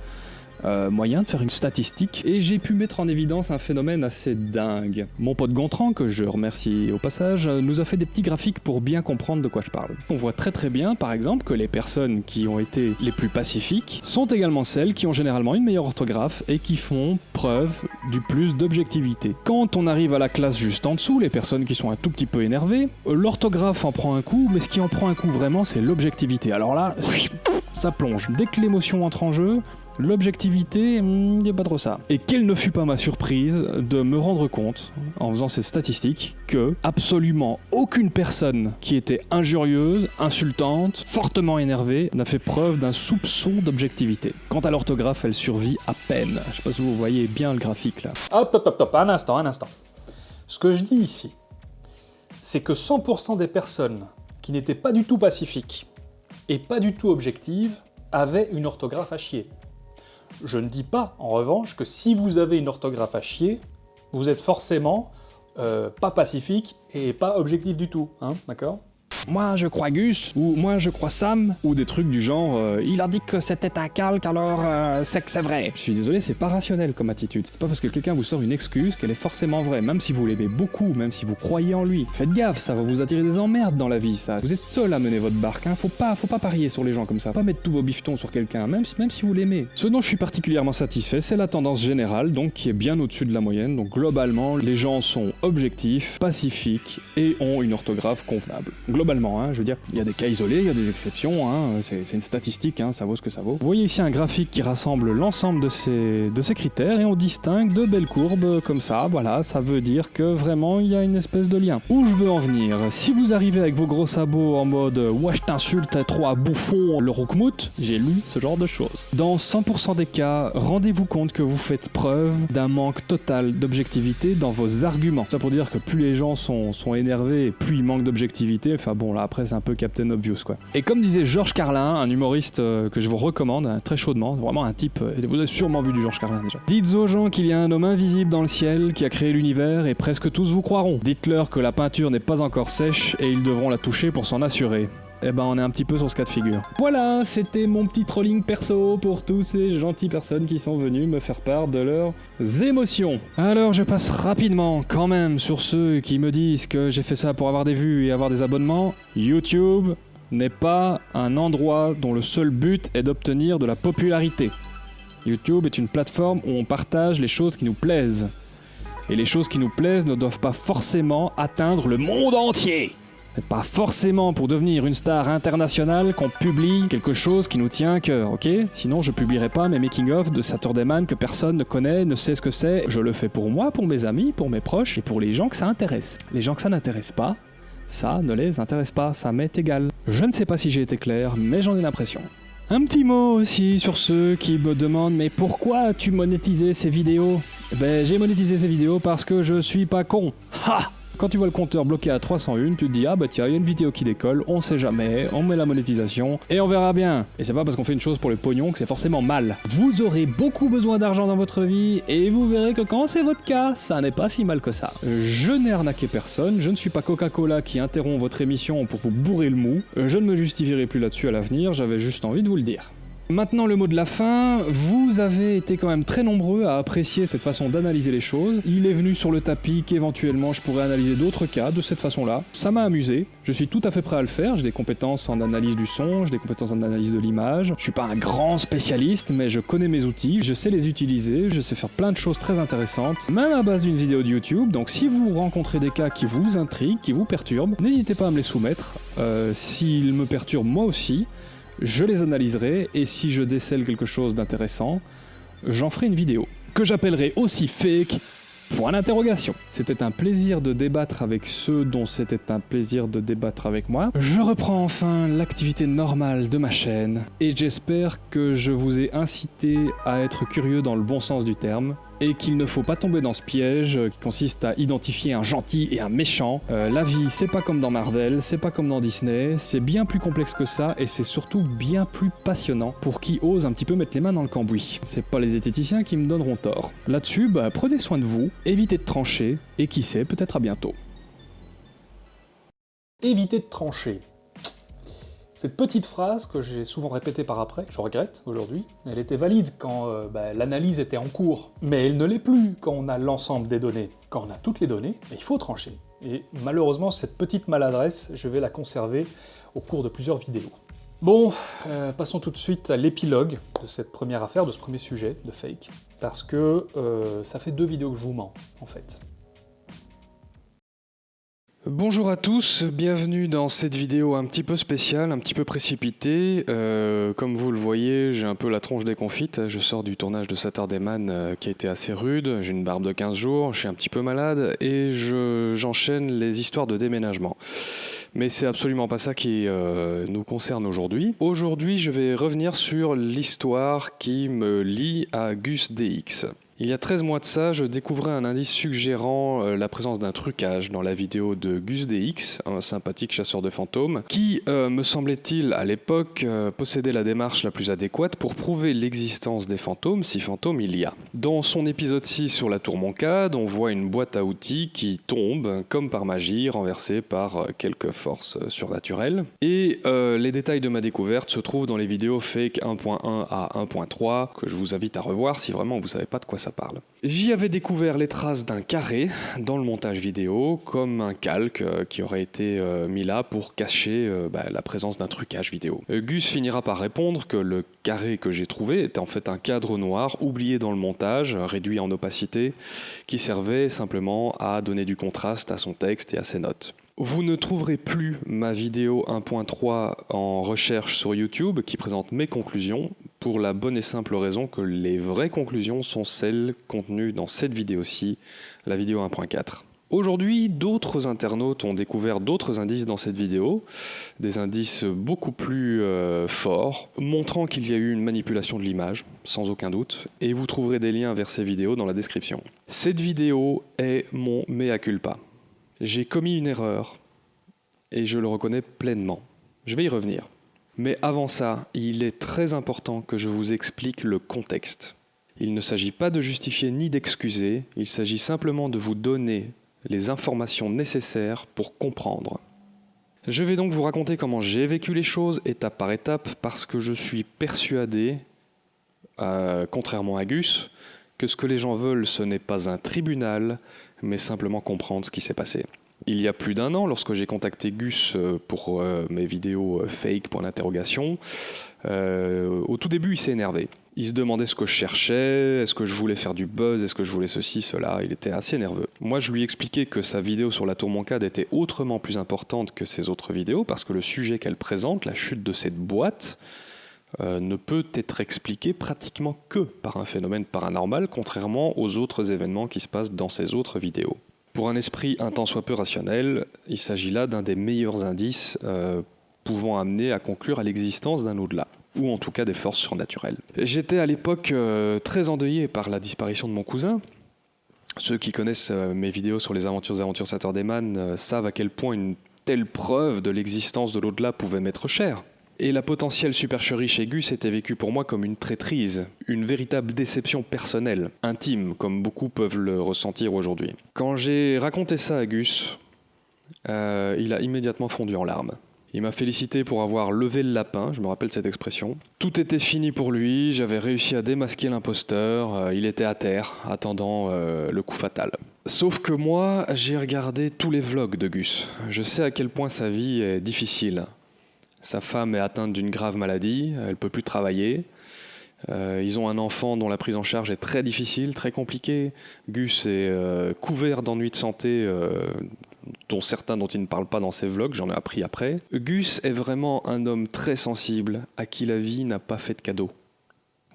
euh, moyen de faire une statistique et j'ai pu mettre en évidence un phénomène assez dingue. Mon pote Gontran, que je remercie au passage, nous a fait des petits graphiques pour bien comprendre de quoi je parle. On voit très très bien, par exemple, que les personnes qui ont été les plus pacifiques sont également celles qui ont généralement une meilleure orthographe et qui font preuve du plus d'objectivité. Quand on arrive à la classe juste en dessous, les personnes qui sont un tout petit peu énervées, l'orthographe en prend un coup, mais ce qui en prend un coup vraiment, c'est l'objectivité. Alors là, ça plonge. Dès que l'émotion entre en jeu, L'objectivité, il hmm, n'y a pas trop ça. Et quelle ne fut pas ma surprise de me rendre compte, en faisant ces statistiques, que absolument aucune personne qui était injurieuse, insultante, fortement énervée, n'a fait preuve d'un soupçon d'objectivité. Quant à l'orthographe, elle survit à peine. Je sais pas si vous voyez bien le graphique là. Hop, hop, hop, hop, un instant, un instant. Ce que je dis ici, c'est que 100% des personnes qui n'étaient pas du tout pacifiques et pas du tout objectives avaient une orthographe à chier. Je ne dis pas, en revanche, que si vous avez une orthographe à chier, vous êtes forcément euh, pas pacifique et pas objectif du tout, hein, d'accord? Moi je crois Gus, ou moi je crois Sam, ou des trucs du genre euh, il a dit que c'était un calque alors euh, c'est que c'est vrai. Je suis désolé, c'est pas rationnel comme attitude. C'est pas parce que quelqu'un vous sort une excuse qu'elle est forcément vraie, même si vous l'aimez beaucoup, même si vous croyez en lui. Faites gaffe, ça va vous attirer des emmerdes dans la vie, ça. Vous êtes seul à mener votre barque, hein. Faut pas, faut pas parier sur les gens comme ça. Pas mettre tous vos bifetons sur quelqu'un, même si, même si vous l'aimez. Ce dont je suis particulièrement satisfait, c'est la tendance générale, donc qui est bien au-dessus de la moyenne. Donc globalement, les gens sont objectifs, pacifiques et ont une orthographe convenable. Hein, je veux dire, il y a des cas isolés, il y a des exceptions, hein, c'est une statistique, hein, ça vaut ce que ça vaut. Vous voyez ici un graphique qui rassemble l'ensemble de ces, critères et on distingue de belles courbes comme ça, voilà, ça veut dire que vraiment il y a une espèce de lien. Où je veux en venir? Si vous arrivez avec vos gros sabots en mode « ouais je t'insulte, trop à bouffon, le roukmout », j'ai lu ce genre de choses. Dans 100% des cas, rendez-vous compte que vous faites preuve d'un manque total d'objectivité dans vos arguments. Ça pour dire que plus les gens sont, sont énervés, plus ils manquent d'objectivité, enfin bon là après c'est un peu Captain Obvious quoi. Et comme disait Georges Carlin, un humoriste euh, que je vous recommande hein, très chaudement, vraiment un type, euh, vous avez sûrement vu du Georges Carlin déjà. Dites aux gens qu'il y a un homme invisible dans le ciel qui a créé l'univers et presque tous vous croiront. Dites-leur que la peinture n'est pas encore sèche et ils devront la toucher pour s'en assurer eh ben on est un petit peu sur ce cas de figure. Voilà, c'était mon petit trolling perso pour tous ces gentilles personnes qui sont venues me faire part de leurs émotions. Alors je passe rapidement quand même sur ceux qui me disent que j'ai fait ça pour avoir des vues et avoir des abonnements. YouTube n'est pas un endroit dont le seul but est d'obtenir de la popularité. YouTube est une plateforme où on partage les choses qui nous plaisent. Et les choses qui nous plaisent ne doivent pas forcément atteindre le monde entier. C'est pas forcément pour devenir une star internationale qu'on publie quelque chose qui nous tient à cœur, ok? Sinon je publierai pas mes making-of de Saturday Man que personne ne connaît, ne sait ce que c'est. Je le fais pour moi, pour mes amis, pour mes proches et pour les gens que ça intéresse. Les gens que ça n'intéresse pas, ça ne les intéresse pas, ça m'est égal. Je ne sais pas si j'ai été clair, mais j'en ai l'impression. Un petit mot aussi sur ceux qui me demandent mais pourquoi as-tu monétisé ces vidéos? Ben j'ai monétisé ces vidéos parce que je suis pas con. Ha quand tu vois le compteur bloqué à 301, tu te dis ah bah tiens, il y a une vidéo qui décolle, on sait jamais, on met la monétisation et on verra bien. Et c'est pas parce qu'on fait une chose pour le pognon que c'est forcément mal. Vous aurez beaucoup besoin d'argent dans votre vie et vous verrez que quand c'est votre cas, ça n'est pas si mal que ça. Je n'ai arnaqué personne, je ne suis pas Coca-Cola qui interrompt votre émission pour vous bourrer le mou. Je ne me justifierai plus là-dessus à l'avenir, j'avais juste envie de vous le dire. Maintenant le mot de la fin, vous avez été quand même très nombreux à apprécier cette façon d'analyser les choses. Il est venu sur le tapis qu'éventuellement je pourrais analyser d'autres cas de cette façon-là. Ça m'a amusé, je suis tout à fait prêt à le faire, j'ai des compétences en analyse du son, j'ai des compétences en analyse de l'image. Je suis pas un grand spécialiste, mais je connais mes outils, je sais les utiliser, je sais faire plein de choses très intéressantes, même à base d'une vidéo de YouTube. Donc si vous rencontrez des cas qui vous intriguent, qui vous perturbent, n'hésitez pas à me les soumettre. Euh, S'ils me perturbent moi aussi, je les analyserai et si je décèle quelque chose d'intéressant, j'en ferai une vidéo, que j'appellerai aussi fake Point d'interrogation. C'était un plaisir de débattre avec ceux dont c'était un plaisir de débattre avec moi. Je reprends enfin l'activité normale de ma chaîne et j'espère que je vous ai incité à être curieux dans le bon sens du terme et qu'il ne faut pas tomber dans ce piège qui consiste à identifier un gentil et un méchant. Euh, la vie, c'est pas comme dans Marvel, c'est pas comme dans Disney, c'est bien plus complexe que ça et c'est surtout bien plus passionnant pour qui ose un petit peu mettre les mains dans le cambouis. C'est pas les zététiciens qui me donneront tort. Là-dessus, bah, prenez soin de vous, évitez de trancher et qui sait, peut-être à bientôt. Évitez de trancher. Cette petite phrase que j'ai souvent répétée par après, je regrette aujourd'hui, elle était valide quand euh, bah, l'analyse était en cours, mais elle ne l'est plus quand on a l'ensemble des données. Quand on a toutes les données, bah, il faut trancher. Et malheureusement, cette petite maladresse, je vais la conserver au cours de plusieurs vidéos. Bon, euh, passons tout de suite à l'épilogue de cette première affaire, de ce premier sujet de fake, parce que euh, ça fait deux vidéos que je vous mens, en fait. Bonjour à tous, bienvenue dans cette vidéo un petit peu spéciale, un petit peu précipitée. Euh, comme vous le voyez, j'ai un peu la tronche déconfite. Je sors du tournage de Saturday Man euh, qui a été assez rude. J'ai une barbe de 15 jours, je suis un petit peu malade et j'enchaîne les histoires de déménagement. Mais c'est absolument pas ça qui euh, nous concerne aujourd'hui. Aujourd'hui, je vais revenir sur l'histoire qui me lie à Gus DX. Il y a 13 mois de ça, je découvrais un indice suggérant euh, la présence d'un trucage dans la vidéo de Gus DX, un sympathique chasseur de fantômes, qui, euh, me semblait-il à l'époque, euh, possédait la démarche la plus adéquate pour prouver l'existence des fantômes, si fantômes il y a. Dans son épisode 6 sur la tour Moncade, on voit une boîte à outils qui tombe, comme par magie, renversée par quelques forces surnaturelles. Et les détails de ma découverte se trouvent dans les vidéos fake 1.1 à 1.3, que je vous invite à revoir si vraiment vous savez pas de quoi ça J'y avais découvert les traces d'un carré dans le montage vidéo, comme un calque euh, qui aurait été euh, mis là pour cacher euh, bah, la présence d'un trucage vidéo. Gus finira par répondre que le carré que j'ai trouvé était en fait un cadre noir oublié dans le montage, réduit en opacité, qui servait simplement à donner du contraste à son texte et à ses notes. Vous ne trouverez plus ma vidéo 1.3 en recherche sur YouTube qui présente mes conclusions pour la bonne et simple raison que les vraies conclusions sont celles contenues dans cette vidéo-ci, la vidéo 1.4. Aujourd'hui, d'autres internautes ont découvert d'autres indices dans cette vidéo, des indices beaucoup plus euh, forts, montrant qu'il y a eu une manipulation de l'image, sans aucun doute, et vous trouverez des liens vers ces vidéos dans la description. Cette vidéo est mon mea culpa. J'ai commis une erreur et je le reconnais pleinement. Je vais y revenir. Mais avant ça, il est très important que je vous explique le contexte. Il ne s'agit pas de justifier ni d'excuser, il s'agit simplement de vous donner les informations nécessaires pour comprendre. Je vais donc vous raconter comment j'ai vécu les choses étape par étape parce que je suis persuadé, euh, contrairement à Gus, que ce que les gens veulent ce n'est pas un tribunal, mais simplement comprendre ce qui s'est passé. Il y a plus d'un an, lorsque j'ai contacté Gus euh, pour euh, mes vidéos euh, fake pour l'interrogation, au tout début il s'est énervé. Il se demandait ce que je cherchais, est-ce que je voulais faire du buzz, est-ce que je voulais ceci, cela, il était assez nerveux. Moi je lui expliquais que sa vidéo sur la tour Moncade était autrement plus importante que ses autres vidéos parce que le sujet qu'elle présente, la chute de cette boîte, ne peut être expliqué pratiquement que par un phénomène paranormal, contrairement aux autres événements qui se passent dans ses autres vidéos. Pour un esprit un tant soit peu rationnel, il s'agit là d'un des meilleurs indices euh, pouvant amener à conclure à l'existence d'un au-delà ou en tout cas des forces surnaturelles. J'étais à l'époque euh, très endeuillé par la disparition de mon cousin. Ceux qui connaissent euh, mes vidéos sur les aventures et aventures Saturday Man savent à quel point une telle preuve de l'existence de l'au-delà pouvait m'être chère. Et la potentielle supercherie chez Gus était vécue pour moi comme une traîtrise, une véritable déception personnelle, intime, comme beaucoup peuvent le ressentir aujourd'hui. Quand j'ai raconté ça à Gus, euh, il a immédiatement fondu en larmes. Il m'a félicité pour avoir levé le lapin, je me rappelle cette expression. Tout était fini pour lui, j'avais réussi à démasquer l'imposteur, euh, il était à terre, attendant euh, le coup fatal. Sauf que moi, j'ai regardé tous les vlogs de Gus. Je sais à quel point sa vie est difficile. Sa femme est atteinte d'une grave maladie, elle ne peut plus travailler. Euh, ils ont un enfant dont la prise en charge est très difficile, très compliquée. Gus est euh, couvert d'ennuis de santé, euh, dont certains dont il ne parle pas dans ses vlogs, j'en ai appris après. Gus est vraiment un homme très sensible, à qui la vie n'a pas fait de cadeau.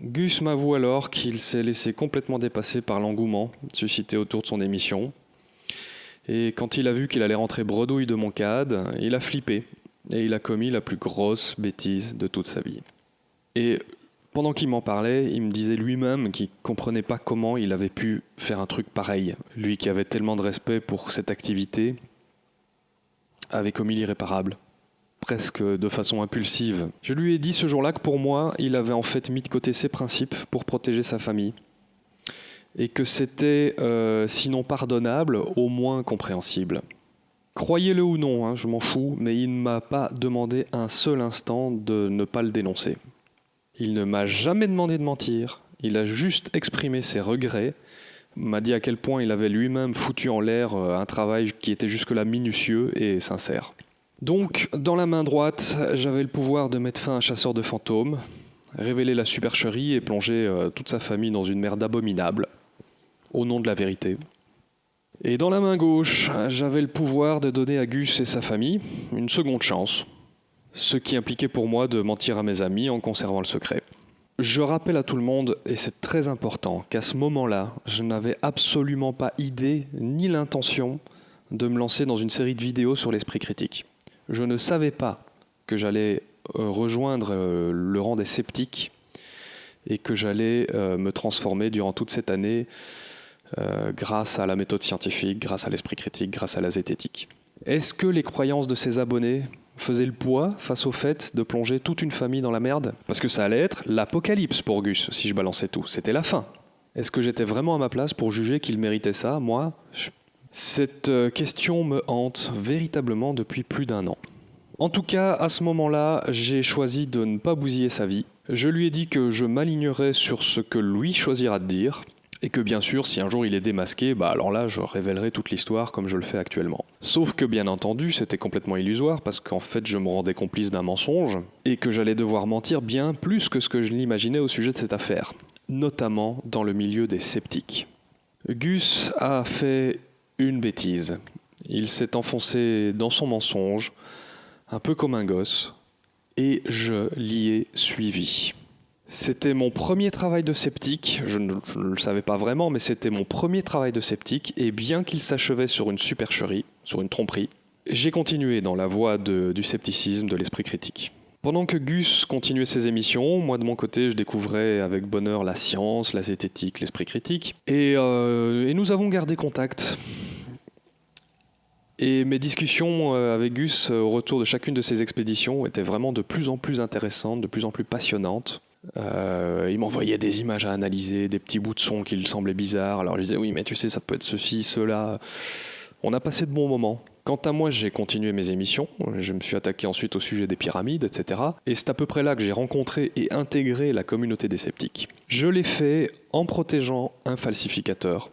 Gus m'avoue alors qu'il s'est laissé complètement dépasser par l'engouement suscité autour de son émission. Et quand il a vu qu'il allait rentrer bredouille de mon CAD, il a flippé et il a commis la plus grosse bêtise de toute sa vie. Et pendant qu'il m'en parlait, il me disait lui-même qu'il comprenait pas comment il avait pu faire un truc pareil. Lui qui avait tellement de respect pour cette activité, avait commis l'irréparable, presque de façon impulsive. Je lui ai dit ce jour-là que pour moi, il avait en fait mis de côté ses principes pour protéger sa famille, et que c'était, euh, sinon pardonnable, au moins compréhensible. Croyez-le ou non, hein, je m'en fous, mais il ne m'a pas demandé un seul instant de ne pas le dénoncer. Il ne m'a jamais demandé de mentir, il a juste exprimé ses regrets, m'a dit à quel point il avait lui-même foutu en l'air euh, un travail qui était jusque-là minutieux et sincère. Donc, dans la main droite, j'avais le pouvoir de mettre fin à un chasseur de fantômes, révéler la supercherie et plonger euh, toute sa famille dans une merde abominable, au nom de la vérité. Et dans la main gauche, j'avais le pouvoir de donner à Gus et sa famille une seconde chance, ce qui impliquait pour moi de mentir à mes amis en conservant le secret. Je rappelle à tout le monde, et c'est très important, qu'à ce moment-là, je n'avais absolument pas idée ni l'intention de me lancer dans une série de vidéos sur l'esprit critique. Je ne savais pas que j'allais euh, rejoindre euh, le rang des sceptiques et que j'allais euh, me transformer durant toute cette année grâce à la méthode scientifique, grâce à l'esprit critique, grâce à la zététique. Est-ce que les croyances de ces abonnés faisaient le poids face au fait de plonger toute une famille dans la merde? Parce que ça allait être l'apocalypse pour Gus si je balançais tout. C'était la fin. Est-ce que j'étais vraiment à ma place pour juger qu'il méritait ça? Moi, cette question me hante véritablement depuis plus d'un an. En tout cas, à ce moment-là, j'ai choisi de ne pas bousiller sa vie. Je lui ai dit que je m'alignerais sur ce que lui choisira de dire, et que bien sûr, si un jour il est démasqué, bah alors là, je révélerai toute l'histoire comme je le fais actuellement. Sauf que bien entendu, c'était complètement illusoire parce qu'en fait, je me rendais complice d'un mensonge et que j'allais devoir mentir bien plus que ce que je l'imaginais au sujet de cette affaire, notamment dans le milieu des sceptiques. Gus a fait une bêtise. Il s'est enfoncé dans son mensonge, un peu comme un gosse, et je l'y ai suivi. C'était mon premier travail de sceptique, je ne, le savais pas vraiment, mais c'était mon premier travail de sceptique, et bien qu'il s'achevait sur une supercherie, sur une tromperie, j'ai continué dans la voie du scepticisme, de l'esprit critique. Pendant que Gus continuait ses émissions, moi de mon côté, je découvrais avec bonheur la science, la zététique, l'esprit critique, et, euh, et nous avons gardé contact. Et mes discussions euh, avec Gus euh, au retour de chacune de ces expéditions étaient vraiment de plus en plus intéressantes, de plus en plus passionnantes. Euh, il m'envoyait des images à analyser, des petits bouts de son qui lui semblaient bizarres. Alors je disais oui, mais tu sais, ça peut être ceci, cela. On a passé de bons moments. Quant à moi, j'ai continué mes émissions. Je me suis attaqué ensuite au sujet des pyramides, etc. Et c'est à peu près là que j'ai rencontré et intégré la communauté des sceptiques. Je l'ai fait en protégeant un falsificateur,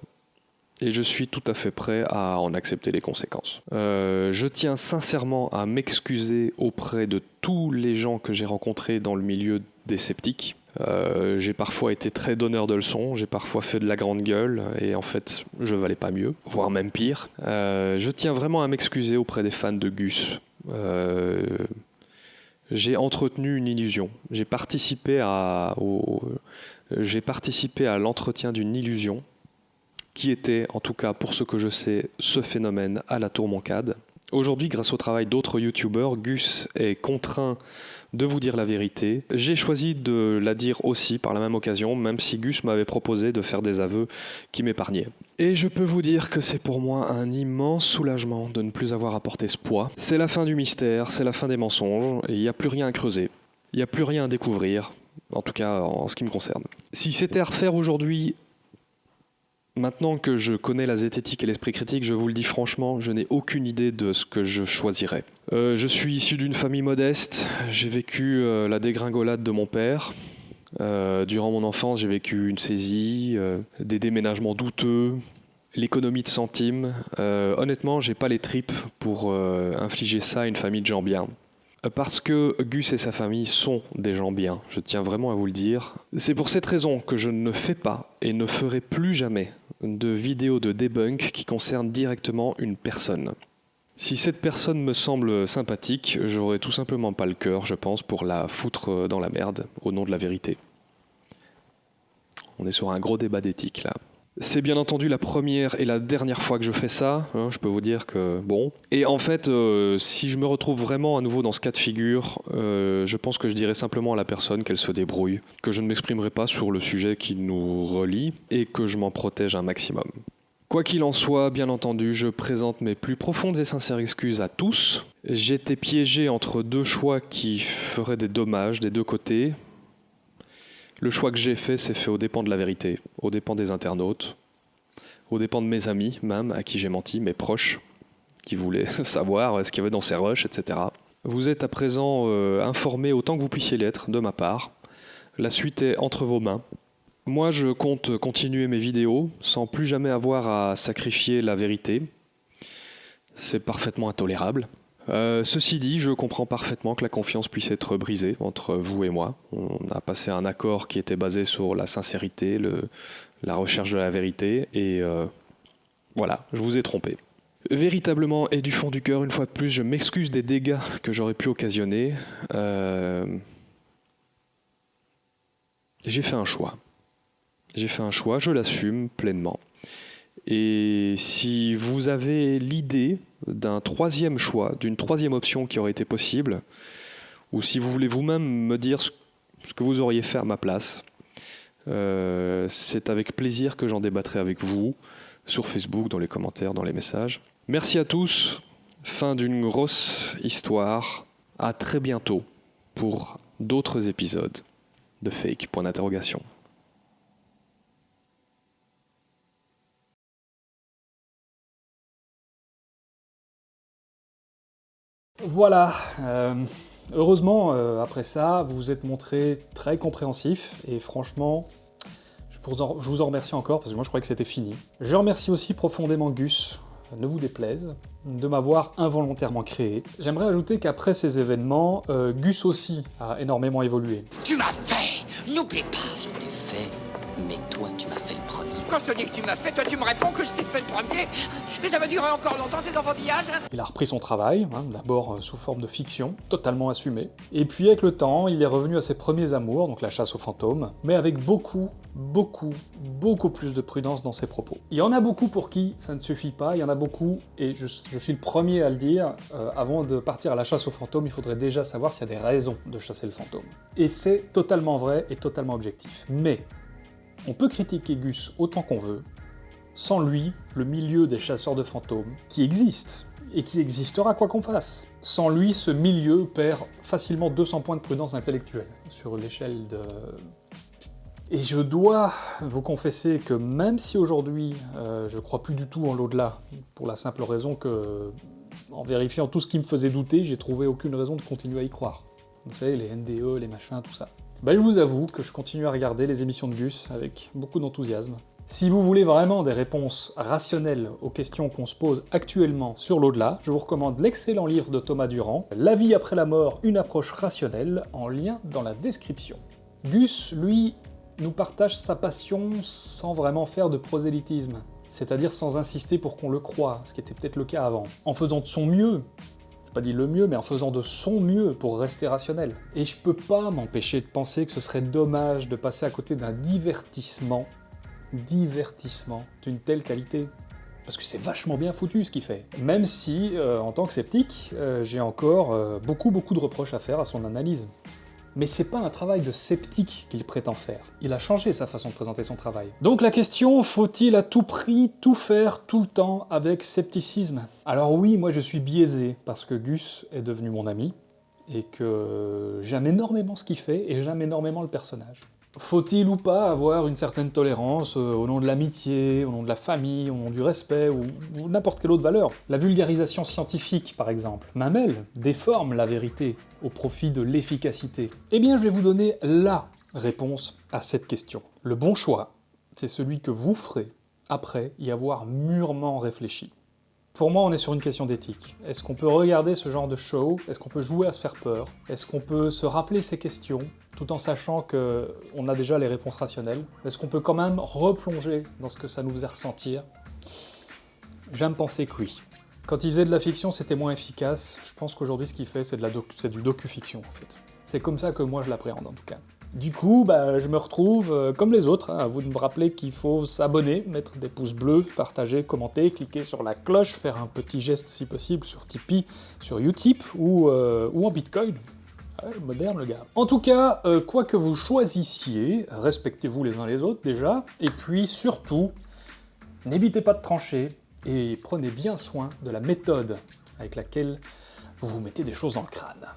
et je suis tout à fait prêt à en accepter les conséquences. Euh, je tiens sincèrement à m'excuser auprès de tous les gens que j'ai rencontrés dans le milieu des sceptiques. Euh, j'ai parfois été très donneur de leçons, j'ai parfois fait de la grande gueule et en fait je valais pas mieux, voire même pire. Euh, je tiens vraiment à m'excuser auprès des fans de Gus. j'ai entretenu une illusion. J'ai participé à, j'ai participé à l'entretien d'une illusion qui était, en tout cas pour ce que je sais, ce phénomène à la Tour Moncade. Aujourd'hui, grâce au travail d'autres youtubeurs, Gus est contraint de vous dire la vérité. J'ai choisi de la dire aussi par la même occasion, même si Gus m'avait proposé de faire des aveux qui m'épargnaient. Et je peux vous dire que c'est pour moi un immense soulagement de ne plus avoir à porter ce poids. C'est la fin du mystère, c'est la fin des mensonges, et il n'y a plus rien à creuser. Il n'y a plus rien à découvrir, en tout cas en ce qui me concerne. Si c'était à refaire aujourd'hui, Maintenant que je connais la zététique et l'esprit critique, je vous le dis franchement, je n'ai aucune idée de ce que je choisirais. Euh, je suis issu d'une famille modeste, j'ai vécu euh, la dégringolade de mon père. Euh, durant mon enfance, j'ai vécu une saisie, des déménagements douteux, l'économie de centimes. honnêtement, j'ai pas les tripes pour infliger ça à une famille de gens bien. Parce que Gus et sa famille sont des gens bien, je tiens vraiment à vous le dire. C'est pour cette raison que je ne fais pas et ne ferai plus jamais de vidéos de debunk qui concernent directement une personne. Si cette personne me semble sympathique, j'aurais tout simplement pas le cœur, je pense, pour la foutre dans la merde au nom de la vérité. On est sur un gros débat d'éthique là. C'est bien entendu la première et la dernière fois que je fais ça, hein, je peux vous dire que bon. Et en fait, euh, si je me retrouve vraiment à nouveau dans ce cas de figure, euh, je pense que je dirais simplement à la personne qu'elle se débrouille, que je ne m'exprimerai pas sur le sujet qui nous relie et que je m'en protège un maximum. Quoi qu'il en soit, bien entendu, je présente mes plus profondes et sincères excuses à tous. J'étais piégé entre deux choix qui feraient des dommages des deux côtés, le choix que j'ai fait, c'est fait aux dépens de la vérité, aux dépens des internautes, aux dépens de mes amis même, à qui j'ai menti, mes proches, qui voulait <laughs> savoir ce qu'il y avait dans ces rushs, etc. Vous êtes à présent euh, informé autant que vous puissiez l'être de ma part. La suite est entre vos mains. Moi, je compte continuer mes vidéos sans plus jamais avoir à sacrifier la vérité. C'est parfaitement intolérable. Euh, ceci dit, je comprends parfaitement que la confiance puisse être brisée entre vous et moi. On a passé un accord qui était basé sur la sincérité, la recherche de la vérité, et euh, voilà, je vous ai trompé. Véritablement, et du fond du cœur, une fois de plus, je m'excuse des dégâts que j'aurais pu occasionner. Euh, J'ai fait un choix. J'ai fait un choix, je l'assume pleinement. Et si vous avez l'idée d'un troisième choix, d'une troisième option qui aurait été possible, ou si vous voulez vous-même me dire ce que vous auriez fait à ma place, euh, c'est avec plaisir que j'en débattrai avec vous sur Facebook, dans les commentaires, dans les messages. Merci à tous. Fin d'une grosse histoire. À très bientôt pour d'autres épisodes de Fake. Point d'interrogation. Voilà, euh, heureusement, euh, après ça, vous vous êtes montré très compréhensif, et franchement, je vous, en, remercie encore, parce que moi je croyais que c'était fini. Je remercie aussi profondément Gus, ne vous déplaise, de m'avoir involontairement créé. J'aimerais ajouter qu'après ces événements, euh, Gus aussi a énormément évolué. Tu m'as fait N'oublie pas, je t'ai fait, mais toi, tu Quand je te dis que tu m'as fait, toi, tu me réponds que je t'ai fait le premier Mais ça va durer encore longtemps, ces enfantillages Il a repris son travail, hein, d'abord euh, sous forme de fiction, totalement assumé. Et puis avec le temps, il est revenu à ses premiers amours, donc la chasse aux fantômes, mais avec beaucoup, beaucoup, beaucoup plus de prudence dans ses propos. Il y en a beaucoup pour qui ça ne suffit pas, il y en a beaucoup, et je, je suis le premier à le dire, euh, avant de partir à la chasse aux fantômes, il faudrait déjà savoir s'il y a des raisons de chasser le fantôme. Et c'est totalement vrai et totalement objectif. Mais, on peut critiquer Gus autant qu'on veut, sans lui, le milieu des chasseurs de fantômes, qui existe, et qui existera quoi qu'on fasse. Sans lui, ce milieu perd facilement 200 points de prudence intellectuelle, sur l'échelle de... Et je dois vous confesser que même si aujourd'hui, euh, je crois plus du tout en l'au-delà, pour la simple raison que, en vérifiant tout ce qui me faisait douter, j'ai trouvé aucune raison de continuer à y croire. Vous savez, les NDE, les machins, tout ça. Bah, je vous avoue que je continue à regarder les émissions de Gus avec beaucoup d'enthousiasme. Si vous voulez vraiment des réponses rationnelles aux questions qu'on se pose actuellement sur l'au-delà, je vous recommande l'excellent livre de Thomas Durand, La vie après la mort, une approche rationnelle, en lien dans la description. Gus, lui, nous partage sa passion sans vraiment faire de prosélytisme, c'est-à-dire sans insister pour qu'on le croie, ce qui était peut-être le cas avant, en faisant de son mieux, pas dit le mieux, mais en faisant de son mieux pour rester rationnel. Et je peux pas m'empêcher de penser que ce serait dommage de passer à côté d'un divertissement, divertissement, d'une telle qualité. Parce que c'est vachement bien foutu ce qu'il fait. Même si, euh, en tant que sceptique, euh, j'ai encore euh, beaucoup beaucoup de reproches à faire à son analyse. Mais c'est pas un travail de sceptique qu'il prétend faire. Il a changé sa façon de présenter son travail. Donc la question, faut-il à tout prix tout faire tout le temps avec scepticisme? Alors oui, moi je suis biaisé, parce que Gus est devenu mon ami, et que j'aime énormément ce qu'il fait, et j'aime énormément le personnage. Faut-il ou pas avoir une certaine tolérance euh, au nom de l'amitié, au nom de la famille, au nom du respect, ou, ou n'importe quelle autre valeur? La vulgarisation scientifique, par exemple, mamelle, déforme la vérité au profit de l'efficacité. Eh bien, je vais vous donner LA réponse à cette question. Le bon choix, c'est celui que vous ferez après y avoir mûrement réfléchi. Pour moi, on est sur une question d'éthique. Est-ce qu'on peut regarder ce genre de show? Est-ce qu'on peut jouer à se faire peur? Est-ce qu'on peut se rappeler ces questions, tout en sachant qu'on a déjà les réponses rationnelles? Est-ce qu'on peut quand même replonger dans ce que ça nous faisait ressentir? J'aime penser que oui. Quand il faisait de la fiction, c'était moins efficace. Je pense qu'aujourd'hui, ce qu'il fait, c'est du docu-fiction, en fait. C'est comme ça que moi, je l'appréhende, en tout cas. Du coup, bah, je me retrouve, euh, comme les autres, hein, à vous de me rappeler qu'il faut s'abonner, mettre des pouces bleus, partager, commenter, cliquer sur la cloche, faire un petit geste si possible sur Tipeee, sur Utip ou, euh, ou en Bitcoin. Ouais, moderne le gars. En tout cas, euh, quoi que vous choisissiez, respectez-vous les uns les autres déjà, et puis surtout, n'évitez pas de trancher, et prenez bien soin de la méthode avec laquelle vous vous mettez des choses dans le crâne.